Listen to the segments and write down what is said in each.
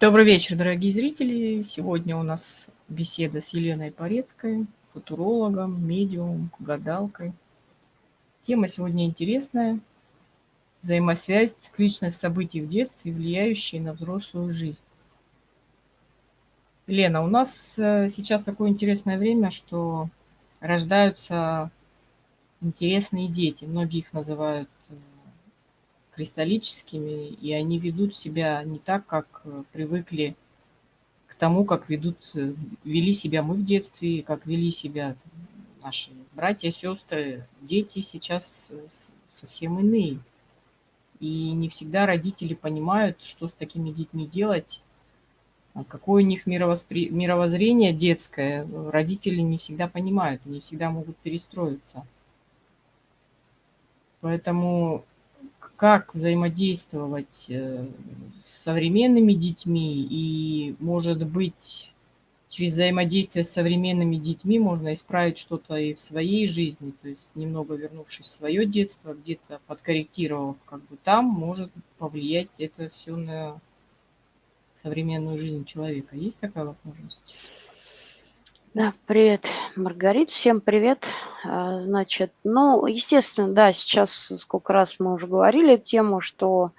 Добрый вечер, дорогие зрители. Сегодня у нас беседа с Еленой Порецкой, футурологом, медиумом, гадалкой. Тема сегодня интересная. Взаимосвязь, цикличность событий в детстве, влияющие на взрослую жизнь. Лена, у нас э, сейчас такое интересное время, что рождаются интересные дети. Многие их называют кристаллическими, и они ведут себя не так, как э, привыкли к тому, как ведут, э, вели себя мы в детстве, как вели себя наши братья, сестры. Дети сейчас э, совсем иные. И не всегда родители понимают, что с такими детьми делать, а какое у них мировоспри... мировоззрение детское. Родители не всегда понимают, не всегда могут перестроиться. Поэтому как взаимодействовать э, с современными детьми и, может быть, через взаимодействие с современными детьми можно исправить что-то и в своей жизни, то есть немного вернувшись в свое детство, где-то подкорректировав как бы там, может повлиять это все на современную жизнь человека. Есть такая возможность? Да, привет, Маргарит, всем привет. А, значит, ну, естественно, да, сейчас сколько раз мы уже говорили тему, что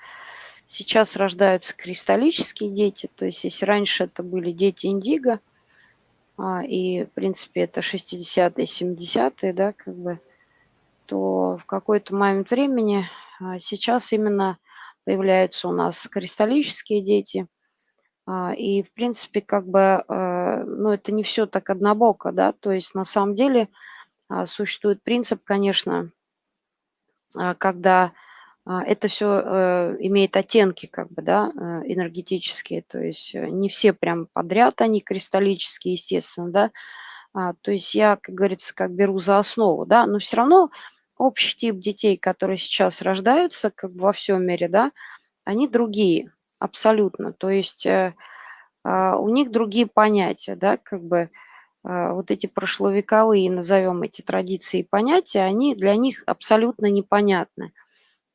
сейчас рождаются кристаллические дети, то есть если раньше это были дети индиго, а, и, в принципе, это 60-е, 70-е, да, как бы, то в какой-то момент времени а, сейчас именно появляются у нас кристаллические дети – и, в принципе, как бы, э, ну, это не все так однобоко, да, то есть на самом деле а, существует принцип, конечно, а, когда это все э, имеет оттенки, как бы, да, э, энергетические, то есть не все прям подряд они кристаллические, естественно, да, то есть я, как говорится, как беру за основу, да, но все равно общий тип детей, которые сейчас рождаются, как бы во всем мире, да, они другие, Абсолютно. То есть э, а, у них другие понятия, да, как бы а, вот эти прошловековые, назовем эти традиции и понятия, они для них абсолютно непонятны.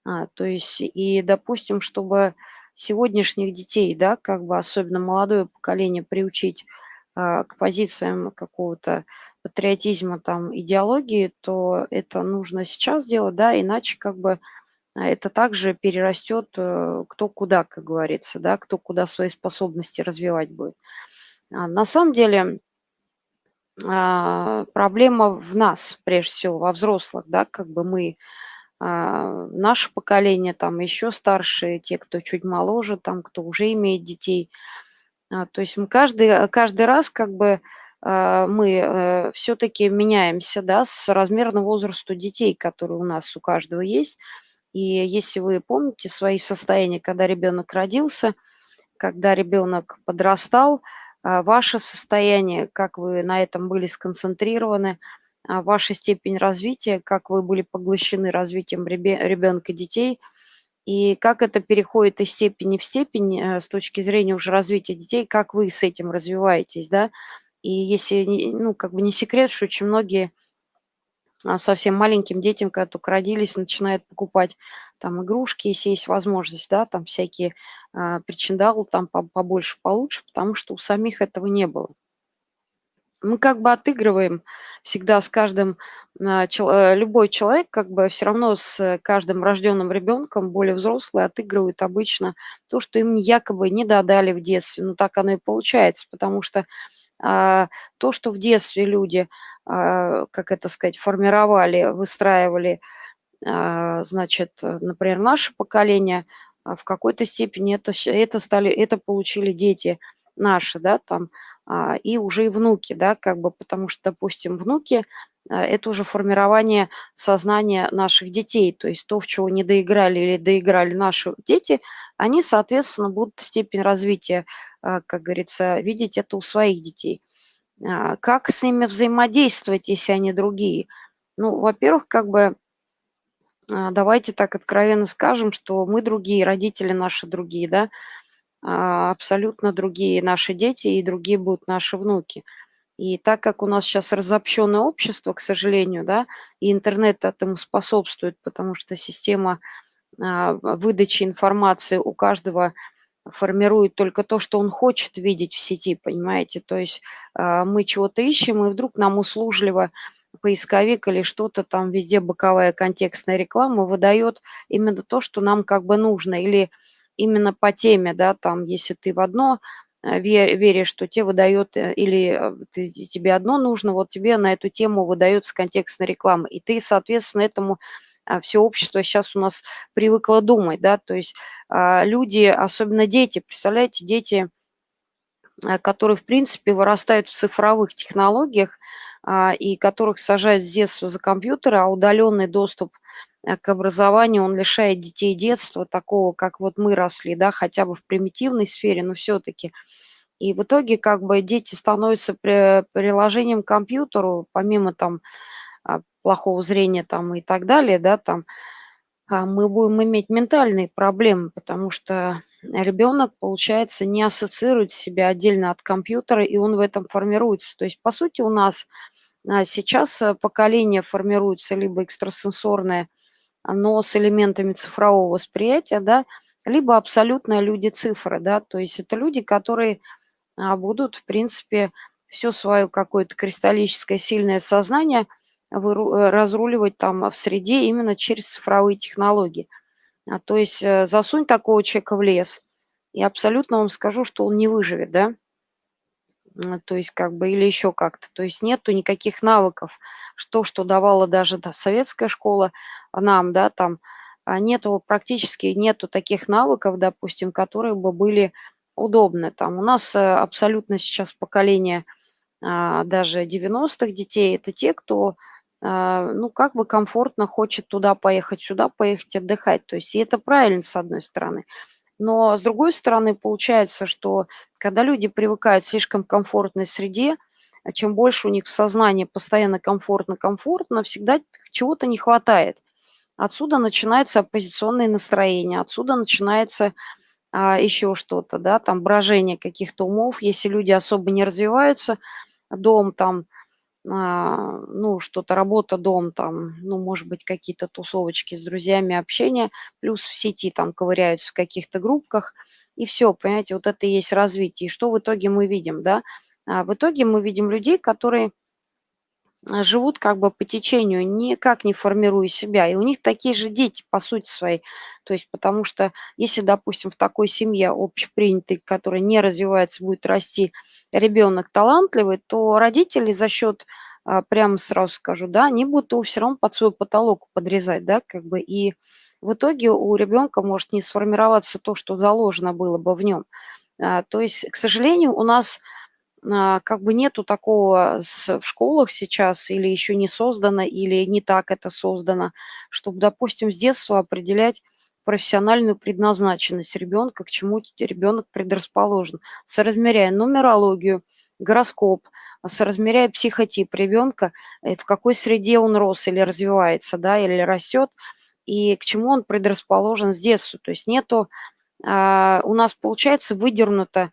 А, то есть и, допустим, чтобы сегодняшних детей, да, как бы особенно молодое поколение приучить а, к позициям какого-то патриотизма, там, идеологии, то это нужно сейчас делать, да, иначе как бы это также перерастет э, кто куда, как говорится, да, кто куда свои способности развивать будет. А на самом деле а, проблема в нас, прежде всего, во взрослых, да, как бы мы, наше поколение, там еще старшие, те, кто чуть моложе, там, кто уже имеет детей. То есть мы каждый, каждый раз как бы мы э, все-таки меняемся, да, с размерно возрасту детей, которые у нас у каждого есть, и если вы помните свои состояния, когда ребенок родился, когда ребенок подрастал, а, ваше состояние, как вы на этом были сконцентрированы, а, ваша степень развития, как вы были поглощены развитием ребенка, детей, и как это переходит из степени в степень э, с точки зрения уже развития детей, как вы с этим развиваетесь, да. И если, ну, как бы не секрет, что очень многие совсем маленьким детям, когда только родились, начинают покупать там игрушки, если есть возможность, да, там всякие а, причиндалы там побольше, получше, потому что у самих этого не было. Мы как бы отыгрываем всегда с каждым, а, э, любой человек как бы все равно с каждым рожденным ребенком, более взрослые, отыгрывают обычно то, что им якобы не додали в детстве. Ну так оно и получается, потому что а, то, что в детстве люди а, как это сказать, формировали, выстраивали, а, значит, например, наше поколение, а, в какой-то степени это, это, стали, это получили дети наши, да, там, и уже и внуки, да, как бы, потому что, допустим, внуки – это уже формирование сознания наших детей, то есть то, в чего не доиграли или доиграли наши дети, они, соответственно, будут степень развития, как говорится, видеть это у своих детей. А, как с ними взаимодействовать, если они другие? Ну, во-первых, как бы а, давайте так откровенно скажем, что мы другие, родители наши другие, да, а, абсолютно другие наши дети и другие будут наши внуки. И так как у нас сейчас разобщенное общество, к сожалению, да, и интернет этому способствует, потому что система выдачи информации у каждого формирует только то, что он хочет видеть в сети, понимаете? То есть э, мы чего-то ищем, и вдруг нам услужливо поисковик или что-то там везде боковая контекстная реклама выдает именно то, что нам как бы нужно, или именно по теме, да, там, если ты в одно э, веришь, что тебе выдает, э, или ты, тебе одно нужно, вот тебе на эту тему выдается контекстная реклама, и ты, соответственно, этому а, все общество сейчас у нас привыкло думать, да, то есть а, люди, особенно дети, представляете, дети, а, которые, в принципе, вырастают в цифровых технологиях и которых сажают с детства за компьютеры, а удаленный доступ к образованию, он лишает детей детства такого, как вот мы росли, да, хотя бы в примитивной сфере, но все-таки. И в итоге как бы дети становятся при, приложением к компьютеру, помимо там плохого зрения там и так далее, да, там, а, мы будем иметь ментальные проблемы, потому что ребенок, получается, не ассоциирует себя отдельно от компьютера, и он в этом формируется. То есть, по сути, у нас а, сейчас э, поколение формируется либо экстрасенсорное, но с элементами цифрового восприятия, да, либо абсолютно люди цифры, да, то есть это люди, которые а, будут, в принципе, все свое какое-то кристаллическое сильное сознание – разруливать там в среде именно через цифровые технологии. А, то есть э, засунь такого человека в лес, и абсолютно вам скажу, что он не выживет, да? То есть как бы или еще как-то. То есть нету никаких навыков. Что, что давала даже да, советская школа нам, да, там а нету, практически нету таких навыков, допустим, которые бы были удобны. Там у нас э, абсолютно сейчас поколение а, даже 90-х детей, это те, кто ну, как бы комфортно хочет туда поехать, сюда поехать отдыхать. То есть и это правильно, с одной стороны. Но с другой стороны, получается, что когда люди привыкают к слишком комфортной среде, а чем больше у них в сознании постоянно комфортно-комфортно, всегда чего-то не хватает. Отсюда начинается оппозиционное настроение, отсюда начинается а, еще что-то, да, там брожение каких-то умов. Если люди особо не развиваются, дом там а, ну, что-то работа, дом, там, ну, может быть, какие-то тусовочки с друзьями, общение, плюс в сети там ковыряются в каких-то группках, и все, понимаете, вот это и есть развитие. И что в итоге мы видим, да? А в итоге мы видим людей, которые а, живут как бы по течению, никак не формируя себя. И у них такие же дети, по сути своей. То есть потому что если, допустим, в такой семье общепринятой, которая не развивается, будет расти ребенок талантливый, то родители за счет, а, прямо сразу скажу, да, они будут его все равно под свой потолок подрезать, да, как бы. И в итоге у ребенка может не сформироваться то, что заложено было бы в нем. А, то есть, к сожалению, у нас а, как бы нету такого в школах сейчас или еще не создано, или не так это создано, чтобы, допустим, с детства определять профессиональную предназначенность ребенка, к чему ребенок предрасположен, соразмеряя нумерологию, гороскоп, соразмеряя психотип ребенка, э, в какой среде он рос или развивается, да, или растет, и к чему он предрасположен с детства. То есть нету, а, у нас получается выдернуто а,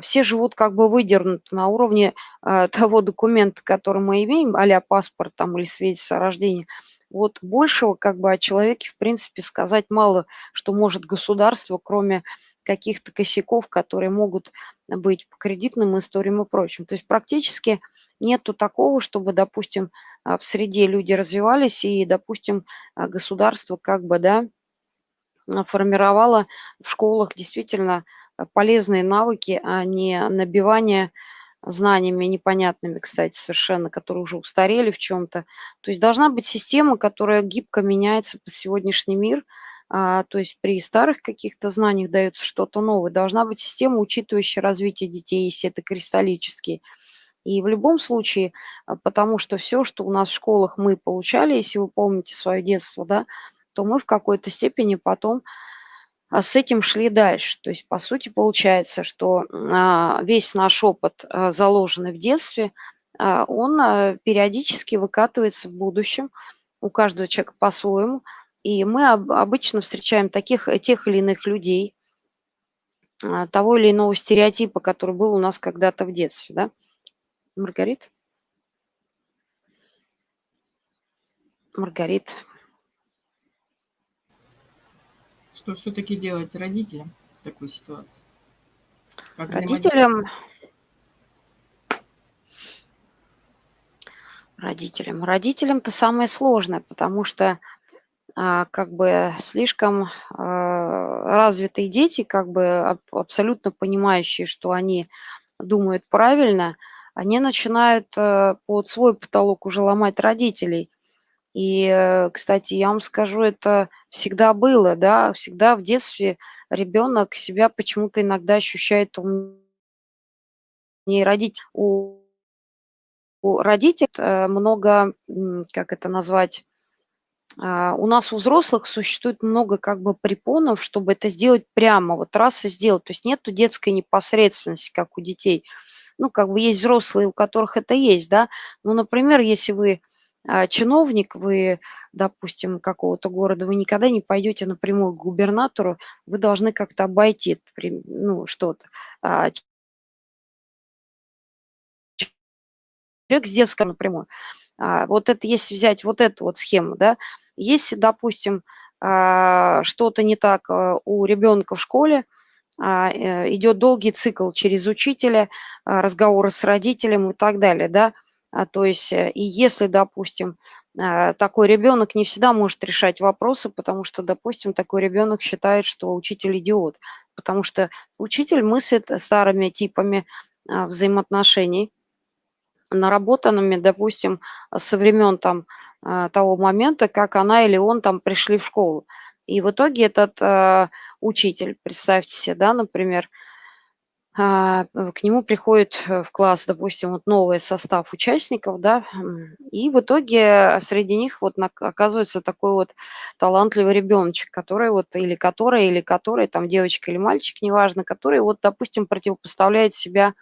все живут как бы выдернуты на уровне а, того документа, который мы имеем, а паспорт там или свидетельство о рождении. Вот большего как бы о человеке, в принципе, сказать мало, что может государство, кроме каких-то косяков, которые могут быть по кредитным историям и прочим. То есть практически нету такого, чтобы, допустим, а, в среде люди развивались и, допустим, государство как бы, да, формировало в школах действительно полезные навыки, а не набивание знаниями непонятными, кстати, совершенно, которые уже устарели в чем-то. То есть должна быть система, которая гибко меняется под сегодняшний мир, а, то есть при старых каких-то знаниях дается что-то новое. Должна быть система, учитывающая развитие детей, если это кристаллические. И в любом случае, а, потому что все, что у нас в школах мы получали, если вы помните свое детство, да, то мы в какой-то степени потом а с этим шли дальше. То есть, по сути, получается, что а, весь наш опыт, а, заложенный в детстве, он периодически выкатывается в будущем у каждого человека по-своему. И мы обычно встречаем таких, тех или иных людей, того или иного стереотипа, который был у нас когда-то в детстве. Да? Маргарит? Маргарит. Что все-таки делать родителям? такой ситуации? Как Родителям родителям. Родителям-то самое сложное, потому что а, как бы слишком а, развитые дети, как бы абсолютно понимающие, что они думают правильно, они начинают э, под свой потолок уже ломать родителей. И, э, кстати, я вам скажу, это всегда было, да, всегда в детстве ребенок себя почему-то иногда ощущает умнее родителей. У, у родителей э, много, как это назвать, а, у нас у взрослых существует много как бы препонов, чтобы это сделать прямо, вот раз и сделать. То есть нету детской непосредственности, как у детей. Ну, как бы есть взрослые, у которых это есть, да. Ну, например, если вы чиновник, вы, допустим, какого-то города, вы никогда не пойдете напрямую к губернатору, вы должны как-то обойти, ну, что-то. А, человек с детского напрямую. А, вот это если взять вот эту вот схему, да, если, допустим, а, что-то не так а, у ребенка в школе, э, идет долгий цикл через учителя, разговоры с родителем и так далее, да, то есть э, и если, допустим, такой ребенок не всегда может решать вопросы, потому что, допустим, такой ребенок считает, что учитель идиот, потому что учитель мыслит старыми типами взаимоотношений, наработанными, допустим, со времен там а, того момента, как она или он там пришли в школу. И в итоге этот э, учитель, представьте себе, да, например, э, к нему приходит в класс, допустим, вот новый состав участников, да, и в итоге среди них вот оказывается такой вот талантливый ребеночек, который вот, или которая, или который, там девочка или мальчик, неважно, который вот, допустим, противопоставляет себя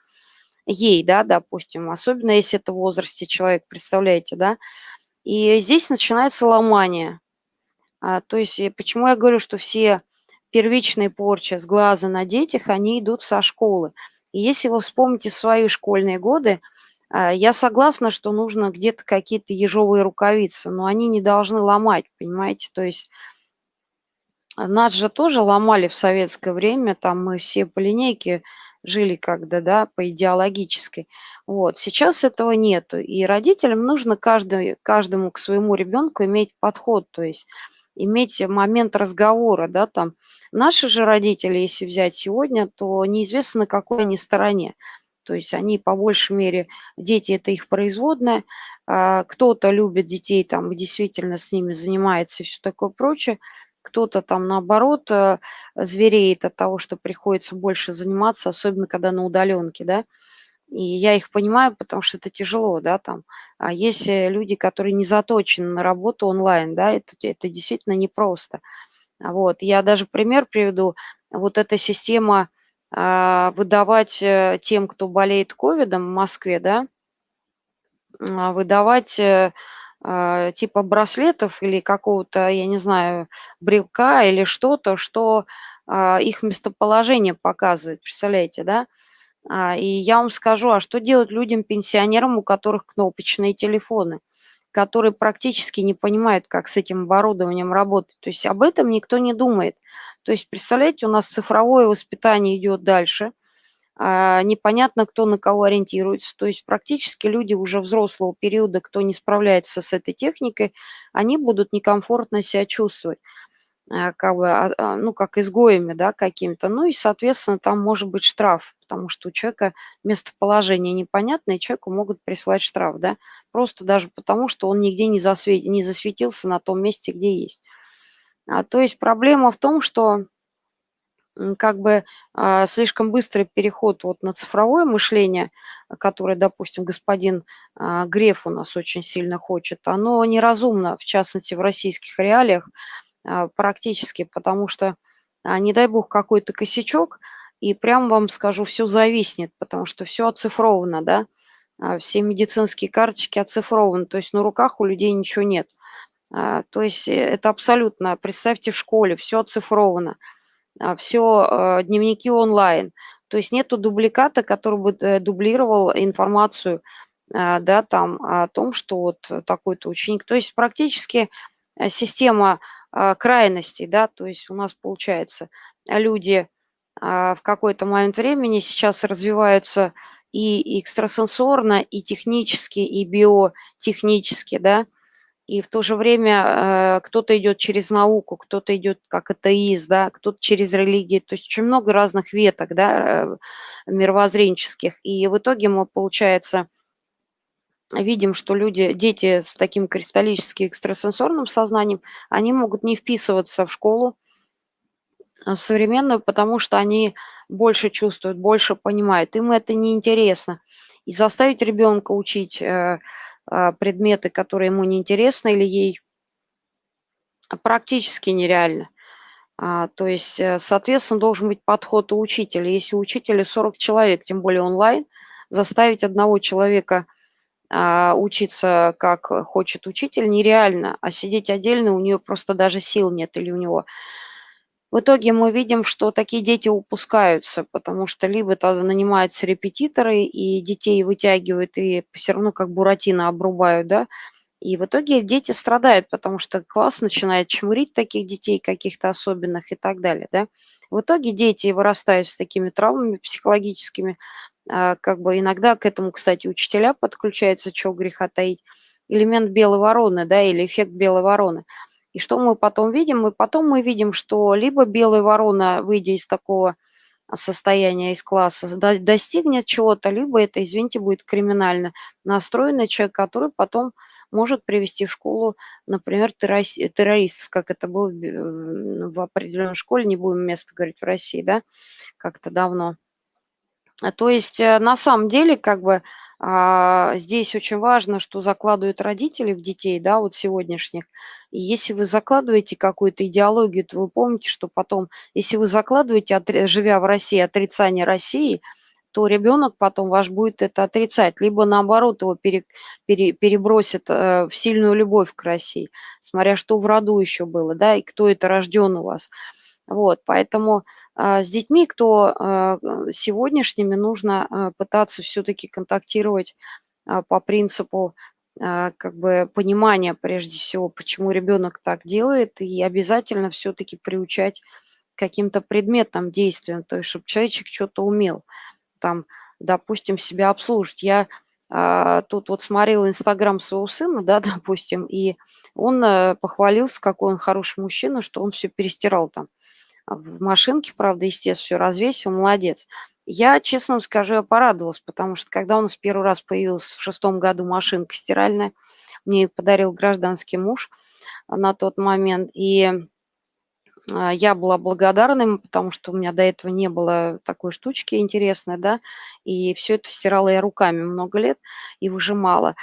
ей, да, допустим, особенно если это в возрасте человек, представляете, да, и здесь начинается ломание. А, то есть почему я говорю, что все первичные порчи с глаза на детях, они идут со школы. И если вы вспомните свои школьные годы, а, я согласна, что нужно где-то какие-то ежовые рукавицы, но они не должны ломать, понимаете? То есть нас же тоже ломали в советское время, там мы все по линейке жили когда, да, по идеологической. Вот. Сейчас этого нету. И родителям нужно каждый, каждому к своему ребенку иметь подход, то есть иметь момент разговора, да, там. Наши же родители, если взять сегодня, то неизвестно, на какой они стороне. То есть они по большей мере, дети – это их производная, кто-то любит детей, там, действительно с ними занимается и все такое прочее, кто-то там наоборот э, звереет от того, что приходится больше заниматься, особенно когда на удаленке, да. И я их понимаю, потому что это тяжело, да, там. А есть э, люди, которые не заточены на работу онлайн, да, это, это действительно непросто. Вот, я даже пример приведу. Вот эта система а, выдавать э, тем, кто болеет ковидом в Москве, да, а, выдавать а, типа браслетов или какого-то, я не знаю, брелка или что-то, что их местоположение показывает, представляете, да? А, и я вам скажу, а что делать людям-пенсионерам, у которых кнопочные телефоны, которые практически не понимают, как с этим оборудованием работать. То есть об этом никто не думает. То есть, представляете, у нас цифровое воспитание идет дальше – а, непонятно, кто на кого ориентируется. То есть практически люди уже взрослого периода, кто не справляется с этой техникой, они будут некомфортно себя чувствовать, как бы, а, ну, как изгоями, да, какими-то. Ну и, соответственно, там может быть штраф, потому что у человека местоположение непонятное, человеку могут прислать штраф, да, просто даже потому, что он нигде не, засвет... не засветился на том месте, где есть. А, то есть проблема в том, что как бы а, слишком быстрый переход вот на цифровое мышление, которое, допустим, господин а, Греф у нас очень сильно хочет, оно неразумно, в частности, в российских реалиях а, практически, потому что, а, не дай бог, какой-то косячок, и прям вам скажу, все зависнет, потому что все оцифровано, да, а, все медицинские карточки оцифрованы, то есть на руках у людей ничего нет. А, то есть э, это абсолютно, представьте, в школе все оцифровано – а, все э, дневники онлайн. То есть нету дубликата, который бы э, дублировал информацию, а, да, там о том, что вот такой-то ученик. То есть практически система а, крайностей, да, то есть у нас получается люди а, в какой-то момент времени сейчас развиваются и экстрасенсорно, и технически, и биотехнически, да, и в то же время э, кто-то идет через науку, кто-то идет как атеист, да, кто-то через религию, то есть очень много разных веток, да, э, мировоззренческих, и в итоге мы, получается, видим, что люди, дети с таким кристаллическим экстрасенсорным сознанием, они могут не вписываться в школу, в современную, потому что они больше чувствуют, больше понимают. Им это неинтересно. И заставить ребенка учить э, э, предметы, которые ему неинтересны или ей, практически нереально. А, то есть, э, соответственно, должен быть подход у учителя. Если у учителя 40 человек, тем более онлайн, заставить одного человека учиться, как хочет учитель, нереально, а сидеть отдельно у нее просто даже сил нет или у него в итоге мы видим, что такие дети упускаются, потому что либо тогда нанимаются репетиторы, и детей вытягивают, и все равно как буратино обрубают, да, и в итоге дети страдают, потому что класс начинает чмырить таких детей каких-то особенных и так далее, да. В итоге дети вырастают с такими травмами психологическими, а, как бы иногда к этому, кстати, учителя подключаются, чего греха таить, элемент белой вороны, да, или эффект белой вороны – и что мы потом видим? И потом мы видим, что либо белая ворона, выйдя из такого состояния, из класса, достигнет чего-то, либо это, извините, будет криминально настроенный человек, который потом может привести в школу, например, террористов, как это было в определенной школе, не будем место говорить в России, да, как-то давно. То есть э, на самом деле как бы а, здесь очень важно, что закладывают родители в детей, да, вот сегодняшних. И если вы закладываете какую-то идеологию, то вы помните, что потом, если вы закладываете, живя в России, отрицание России, то ребенок потом ваш будет это отрицать, либо наоборот его пере, пере, перебросит э, в сильную любовь к России, смотря что в роду еще было, да, и кто это рожден у вас. Вот, поэтому э, с детьми, кто э, сегодняшними, нужно э, пытаться все-таки контактировать э, по принципу э, как бы понимания, прежде всего, почему ребенок так делает, и обязательно все-таки приучать каким-то предметным действиям, то есть чтобы человечек что-то умел, там, допустим, себя обслужить. Я э, тут вот смотрела Инстаграм своего сына, да, допустим, и он э, похвалился, какой он хороший мужчина, что он все перестирал там в машинке, правда, естественно, все развесил, молодец. Я, честно вам скажу, я порадовалась, потому что когда у нас первый раз появилась в шестом году машинка стиральная, мне ее подарил гражданский муж на тот момент, и а, я была благодарна ему, потому что у меня до этого не было такой штучки интересной, да, и все это стирала я руками много лет и выжимала.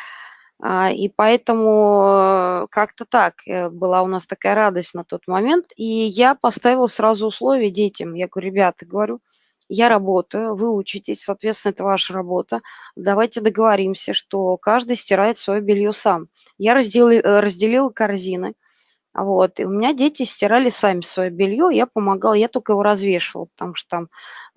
А, и поэтому э, как-то так э, была у нас такая радость на тот момент. И я поставила сразу условия детям. Я говорю, ребята, говорю, я работаю, вы учитесь, соответственно, это ваша работа. Давайте договоримся, что каждый стирает свое белье сам. Я разделила, э, разделила корзины. Вот, и у меня дети стирали сами свое белье, я помогала, я только его развешивала, потому что там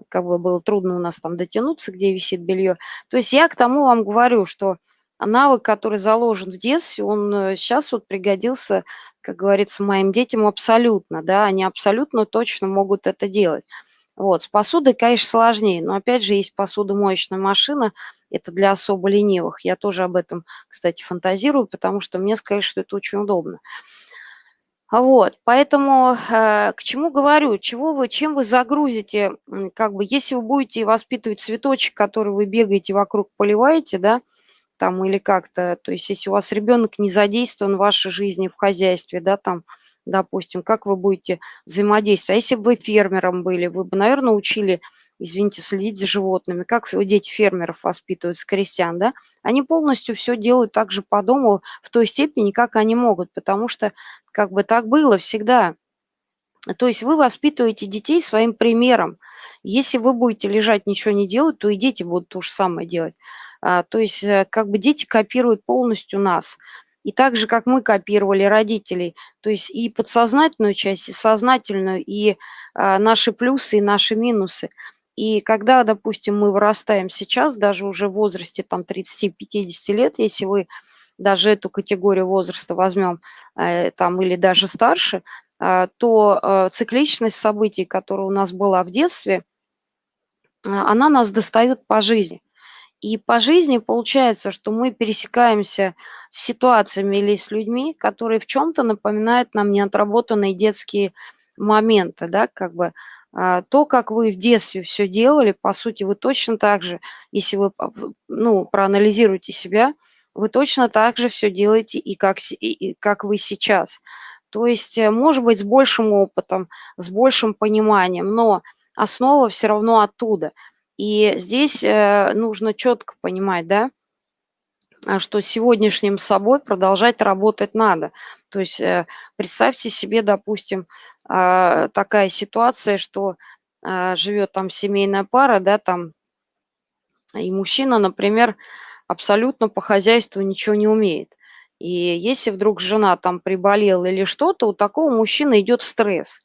как бы было трудно у нас там дотянуться, где висит белье. То есть я к тому вам говорю, что навык, который заложен в детстве, он сейчас э, вот пригодился, как говорится, моим детям абсолютно, да, они абсолютно точно могут это делать. Вот, с посудой, конечно, сложнее, но опять же есть посудомоечная машина, это для особо ленивых. Я тоже об этом, кстати, фантазирую, потому что мне сказали, что это очень удобно. Вот, поэтому э, к чему говорю, чего вы, чем вы загрузите, как бы, если вы будете воспитывать цветочек, который вы бегаете вокруг, поливаете, да, там или как-то, то есть если у вас ребенок не задействован в вашей жизни, в хозяйстве, да, там, допустим, как вы будете взаимодействовать. А если бы вы фермером были, вы бы, наверное, учили, извините, следить за животными. Как дети фермеров воспитывают, с крестьян, да? Они полностью все делают так же по дому в той степени, как они могут, потому что как бы так было всегда. То есть вы воспитываете детей своим примером. Если вы будете лежать, ничего не делать, то и дети будут то же самое делать. А, то есть э, как бы дети копируют полностью нас. И так же, как мы копировали родителей, то есть и подсознательную часть, и сознательную, и а, наши плюсы, и наши минусы. И когда, допустим, мы вырастаем сейчас, даже уже в возрасте там 30-50 лет, если вы даже эту категорию возраста возьмем, э, там, или даже старше, а, то а, цикличность событий, которая у нас была в детстве, она нас достает по жизни. И по жизни получается, что мы пересекаемся с ситуациями или с людьми, которые в чем-то напоминают нам неотработанные детские моменты, да, как бы а, то, как вы в детстве все делали, по сути, вы точно так же, если вы, ну, проанализируете себя, вы точно так же все делаете и как, и как вы сейчас. То есть, э, может быть, с большим опытом, с большим пониманием, но основа все равно оттуда. И здесь э, нужно четко понимать, да, а, что сегодняшним собой продолжать работать надо. То есть э, представьте себе, допустим, а, такая ситуация, что а, живет там семейная пара, да, там, и мужчина, например, абсолютно по хозяйству ничего не умеет. И если вдруг жена там приболела или что-то, у такого мужчины идет стресс.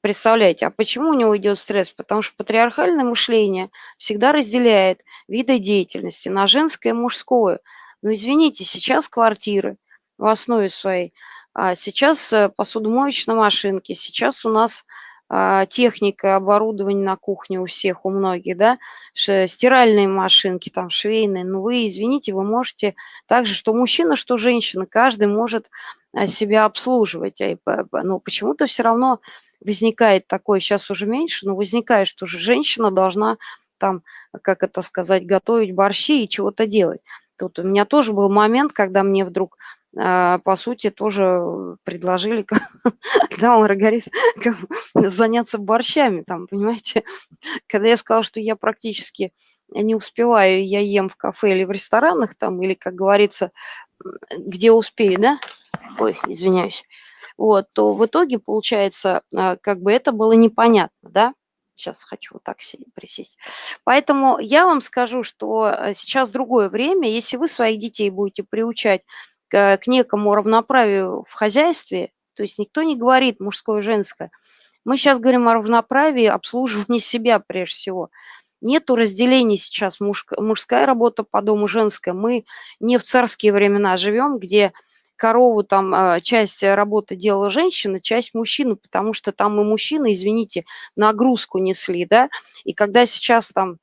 Представляете, а почему у него идет стресс? Потому что патриархальное мышление всегда разделяет виды деятельности на женское и мужское. Но извините, сейчас квартиры в основе своей, а сейчас э, посудомоечные машинки, сейчас у нас а, техника, оборудование на кухне у всех, у многих, да, стиральные машинки, там, швейные, ну вы, извините, вы можете так же, что мужчина, что женщина, каждый может а, себя обслуживать, но почему-то все равно возникает такое, сейчас уже меньше, но возникает, что же женщина должна там, как это сказать, готовить борщи и чего-то делать. Тут у меня тоже был момент, когда мне вдруг а, по сути, тоже предложили, когда Маргарита, заняться борщами, там, понимаете. Когда я сказала, что я практически не успеваю, я ем в кафе или в ресторанах, там, или, как говорится, где успею, да? Ой, извиняюсь. Вот, то в итоге, получается, а, как бы это было непонятно, да? Сейчас хочу вот так присесть. Поэтому я вам скажу, что э, сейчас другое время. Если вы своих детей будете приучать к, некому равноправию в хозяйстве, то есть никто не говорит мужское и женское. Мы сейчас говорим о равноправии, обслуживании себя прежде всего. Нету разделений сейчас мужская, мужская работа по дому, женская. Мы не в царские времена живем, где корову там а, часть работы делала женщина, часть мужчина, потому что там и мужчины, извините, нагрузку несли, да, и когда сейчас там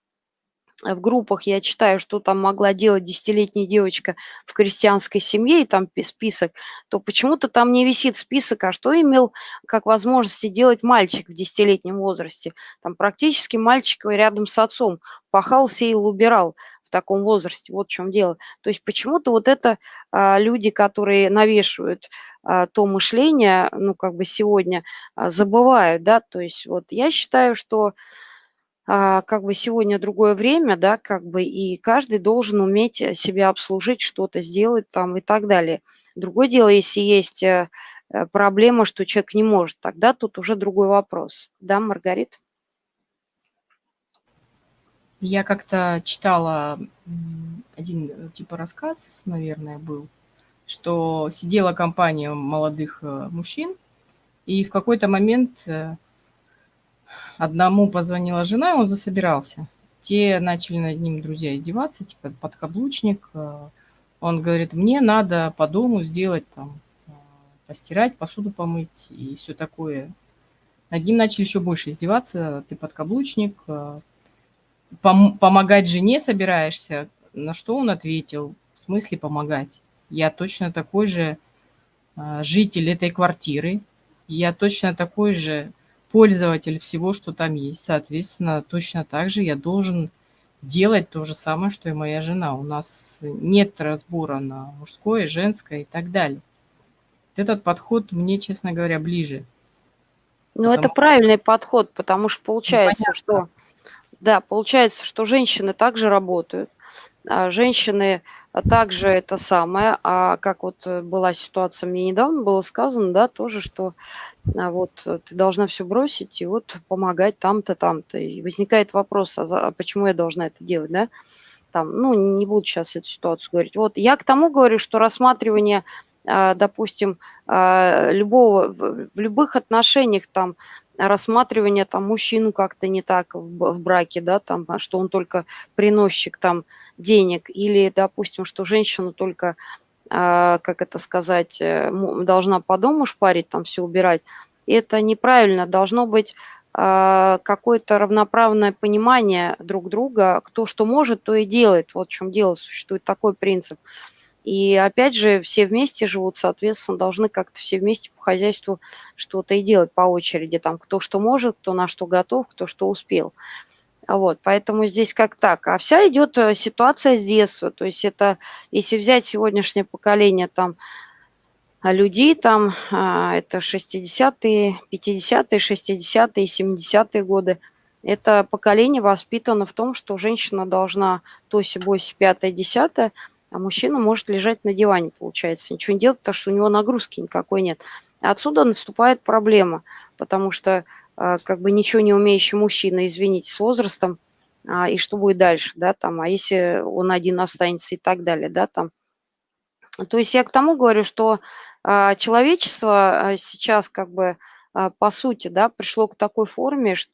в группах я читаю, что там могла делать десятилетняя девочка в крестьянской семье, и там список, то почему-то там не висит список, а что имел как возможности делать мальчик в десятилетнем возрасте. Там практически мальчик рядом с отцом пахал, сеял, убирал таком возрасте. Вот в чем дело. То есть почему-то вот это а, люди, которые навешивают а, то мышление, ну, как бы сегодня а, забывают, да, то есть вот я считаю, что как бы сегодня другое время, да, как бы и каждый должен уметь э, себя обслужить, что-то сделать там и так далее. Другое дело, если есть э, э, проблема, что человек не может, тогда тут уже другой вопрос. Да, Маргарит? Я как-то читала один типа рассказ, наверное, был, что сидела компания молодых мужчин, и в какой-то момент Одному позвонила жена, он засобирался. Те начали над ним, друзья, издеваться, типа подкаблучник. Э, он говорит, мне надо по дому сделать там, э, постирать, посуду помыть и все такое. Над ним начали еще больше издеваться, ты подкаблучник, э, пом помогать жене собираешься. На что он ответил, в смысле помогать? Я точно такой же житель этой квартиры, я точно такой же пользователь всего, что там есть. Соответственно, точно так же я должен делать то же самое, что и моя жена. У нас нет разбора на мужское, женское и так далее. Этот подход мне, честно говоря, ближе. Ну, это правильный подход, потому что получается, ну, что... Да, получается, что женщины также работают. А женщины также это самое, а как вот э, была ситуация, мне недавно было сказано, да, тоже, что а, вот э, ты должна все бросить и вот помогать там-то, там-то. И возникает вопрос, а, за, а почему я должна это делать, да? Там, ну, не буду сейчас эту ситуацию говорить. Вот я к тому говорю, что рассматривание а, допустим, любого, в любых отношениях там рассматривание там мужчину как-то не так в, в браке, да, там, а что он только приносчик там денег, или, допустим, что женщину только а, как это сказать, э, должна по дому шпарить, там все убирать. это неправильно. Должно быть а, какое-то равноправное понимание друг друга, кто что может, то и делает. Вот в чем дело, существует такой принцип. И опять же, все вместе живут, соответственно, должны как-то все вместе по хозяйству что-то и делать по очереди. Там кто что может, кто на что готов, кто что успел. Вот, поэтому здесь как так. А вся идет э, ситуация с детства. То есть это, если взять сегодняшнее поколение там людей, там а, это 60-е, 50-е, 60-е, 70-е годы, это поколение воспитано в том, что женщина должна то боси, пятое, десятое, а мужчина может лежать на диване, получается, ничего не делать, потому что у него нагрузки никакой нет. Отсюда наступает проблема, потому что а, как бы ничего не умеющий мужчина, извините, с возрастом, а, и что будет дальше, да, там, а если он один останется и так далее, да, там. То есть я к тому говорю, что а, человечество сейчас как бы по сути, да, пришло к такой форме, что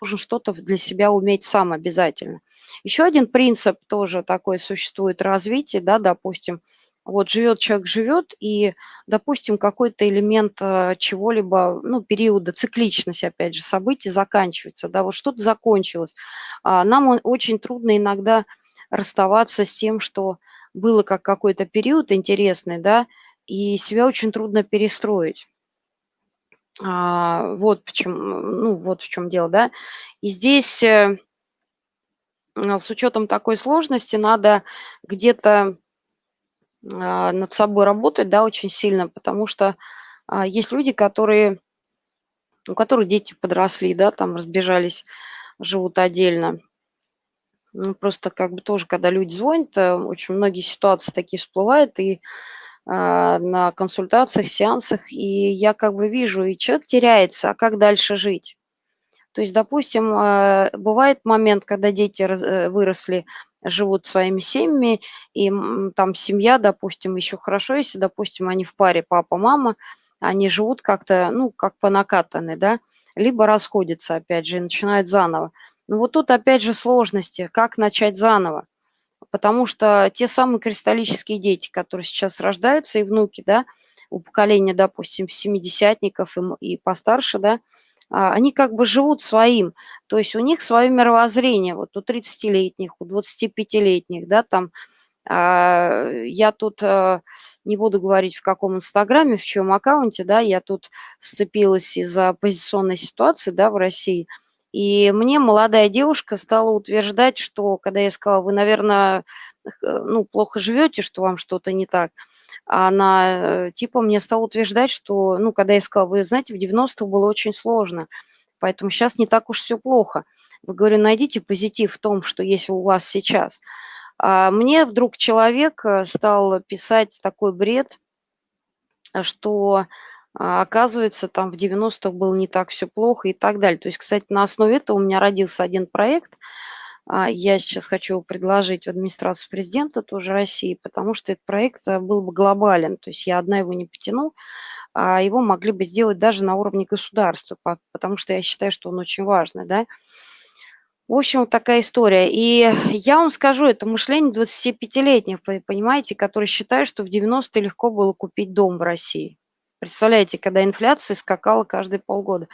нужно что-то для себя уметь сам обязательно. Еще один принцип тоже такой существует развитие, да, допустим, вот живет человек, живет, и, допустим, какой-то элемент э, чего-либо, ну, периода, цикличность, опять же, событий заканчивается, да, вот что-то закончилось. А нам очень трудно иногда расставаться с тем, что было как какой-то период интересный, да, и себя очень трудно перестроить. А, вот, в чем, ну, вот в чем дело, да. И здесь э, с учетом такой сложности надо где-то а, над собой работать, да, очень сильно, потому что а, есть люди, которые, у которых дети подросли, да, там разбежались, живут отдельно. Ну, просто как бы тоже, когда люди звонят, э, очень многие ситуации такие всплывают, и а, на консультациях, сеансах, и я как бы вижу, и человек теряется, а как дальше жить? То есть, допустим, бывает момент, когда дети э, выросли, живут своими семьями, и там семья, допустим, еще хорошо, если, допустим, они в паре папа-мама, они живут как-то, ну, как по накатанной, да, либо расходятся, опять же, и начинают заново. Но вот тут, опять же, сложности, как начать заново. Потому что те самые кристаллические дети, которые сейчас рождаются, и внуки, да, у поколения, допустим, семидесятников и, и постарше, да, а, они как бы живут своим, то есть у них свое мировоззрение, вот у 30-летних, у 25-летних, да, там, а, я тут э, не буду говорить в каком инстаграме, в чем аккаунте, да, я тут сцепилась из-за оппозиционной ситуации, да, в России, и мне молодая девушка стала утверждать, что, когда я сказала, вы, наверное, ну, плохо живете, что вам что-то не так, она э, типа мне стала утверждать, что, ну, когда я сказала, вы знаете, в 90-х было очень сложно, поэтому сейчас не так уж все плохо. Вы, говорю, найдите позитив в том, что есть у вас сейчас. А мне вдруг человек э, стал писать такой бред, что а, оказывается, там в 90-х было не так все плохо и так далее. То есть, кстати, на основе этого у меня родился один проект – а, я сейчас хочу предложить в администрацию президента тоже России, потому что этот проект э, был бы глобален, то есть я одна его не потяну, а его могли бы сделать даже на уровне государства, потому что я считаю, что он очень важный, да. В общем, вот такая история. И я вам скажу, это мышление 25-летних, понимаете, которые считают, что в 90-е легко было купить дом в России. Представляете, когда инфляция скакала каждые полгода.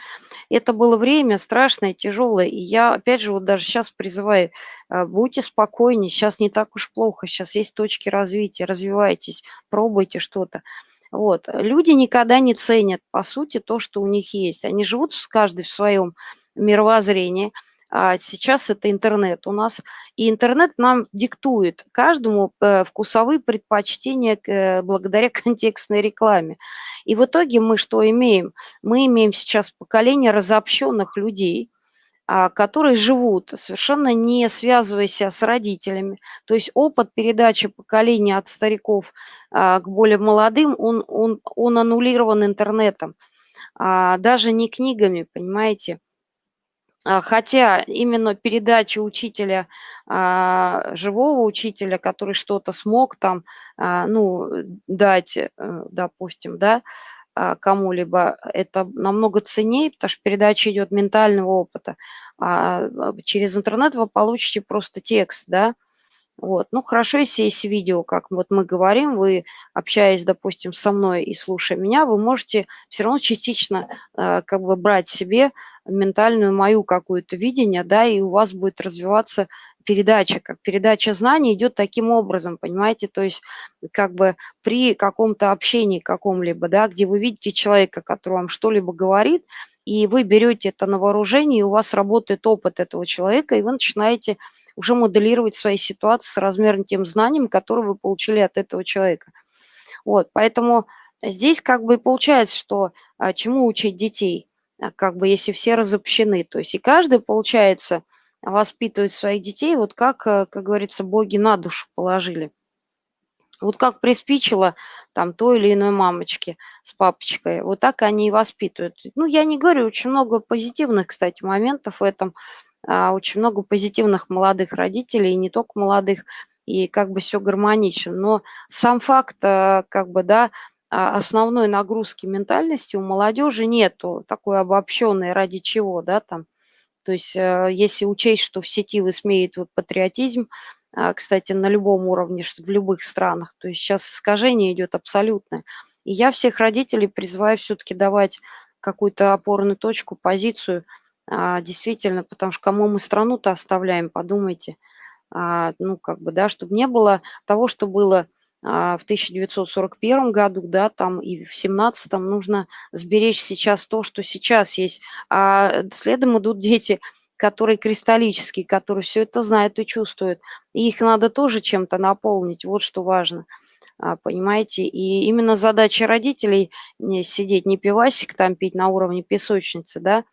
Это было время страшное, тяжелое. И я, опять же, вот даже сейчас призываю, а, будьте спокойнее, сейчас не так уж плохо, сейчас есть точки развития, развивайтесь, пробуйте что-то. Вот. Люди никогда не ценят, по сути, то, что у них есть. Они живут каждый в своем мировоззрении – а сейчас это интернет у нас. И интернет нам диктует каждому э, вкусовые предпочтения э, благодаря контекстной рекламе. И в итоге мы что имеем? Мы имеем сейчас поколение разобщенных людей, а, которые живут, совершенно не связываясь с родителями. То есть опыт передачи поколения от стариков а, к более молодым, он, он, он аннулирован интернетом, даже не книгами, понимаете. А, хотя именно передача учителя, а, живого учителя, который что-то смог там, а, ну, дать, э, допустим, да, кому-либо, это намного ценнее, потому что передача идет ментального опыта. А через интернет вы получите просто текст, да, Вот. Ну, хорошо, если есть видео, как вот мы говорим, вы, общаясь, допустим, со мной и слушая меня, вы можете все равно частично э, как бы брать себе ментальную мою какую-то видение, да, и у вас будет развиваться передача, как передача знаний идет таким образом, понимаете, то есть как бы при каком-то общении каком-либо, да, где вы видите человека, который вам что-либо говорит, и вы берете это на вооружение, и у вас работает опыт этого человека, и вы начинаете уже моделировать свои ситуации с размером тем знанием, которые вы получили от этого человека. Вот, поэтому здесь как бы получается, что а, чему учить детей, а, как бы если все разобщены, то есть и каждый, получается, воспитывает своих детей, вот как, э, как говорится, боги на душу положили. Вот как приспичило там той или иной мамочке с папочкой, вот так они и воспитывают. Ну, я не говорю, очень много позитивных, кстати, моментов в этом, а, очень много позитивных молодых родителей, и не только молодых, и как бы все гармонично. Но сам факт, а, как бы, да, а, основной нагрузки ментальности у молодежи нету, такой обобщенной, ради чего, да, там. То есть если учесть, что в сети высмеивают патриотизм, кстати, на любом уровне, что в любых странах, то есть сейчас искажение идет абсолютное. И я всех родителей призываю все-таки давать какую-то опорную точку, позицию – а, действительно, потому что кому мы страну-то оставляем, подумайте. А, ну, как бы, да, чтобы не было того, что было а, в 1941 году, да, там и в 17 нужно сберечь сейчас то, что сейчас есть. А следом идут дети, которые кристаллические, которые все это знают и чувствуют. И их надо тоже чем-то наполнить, вот что важно. Понимаете? И именно задача родителей не сидеть, не пивасик там пить на уровне песочницы, да, а,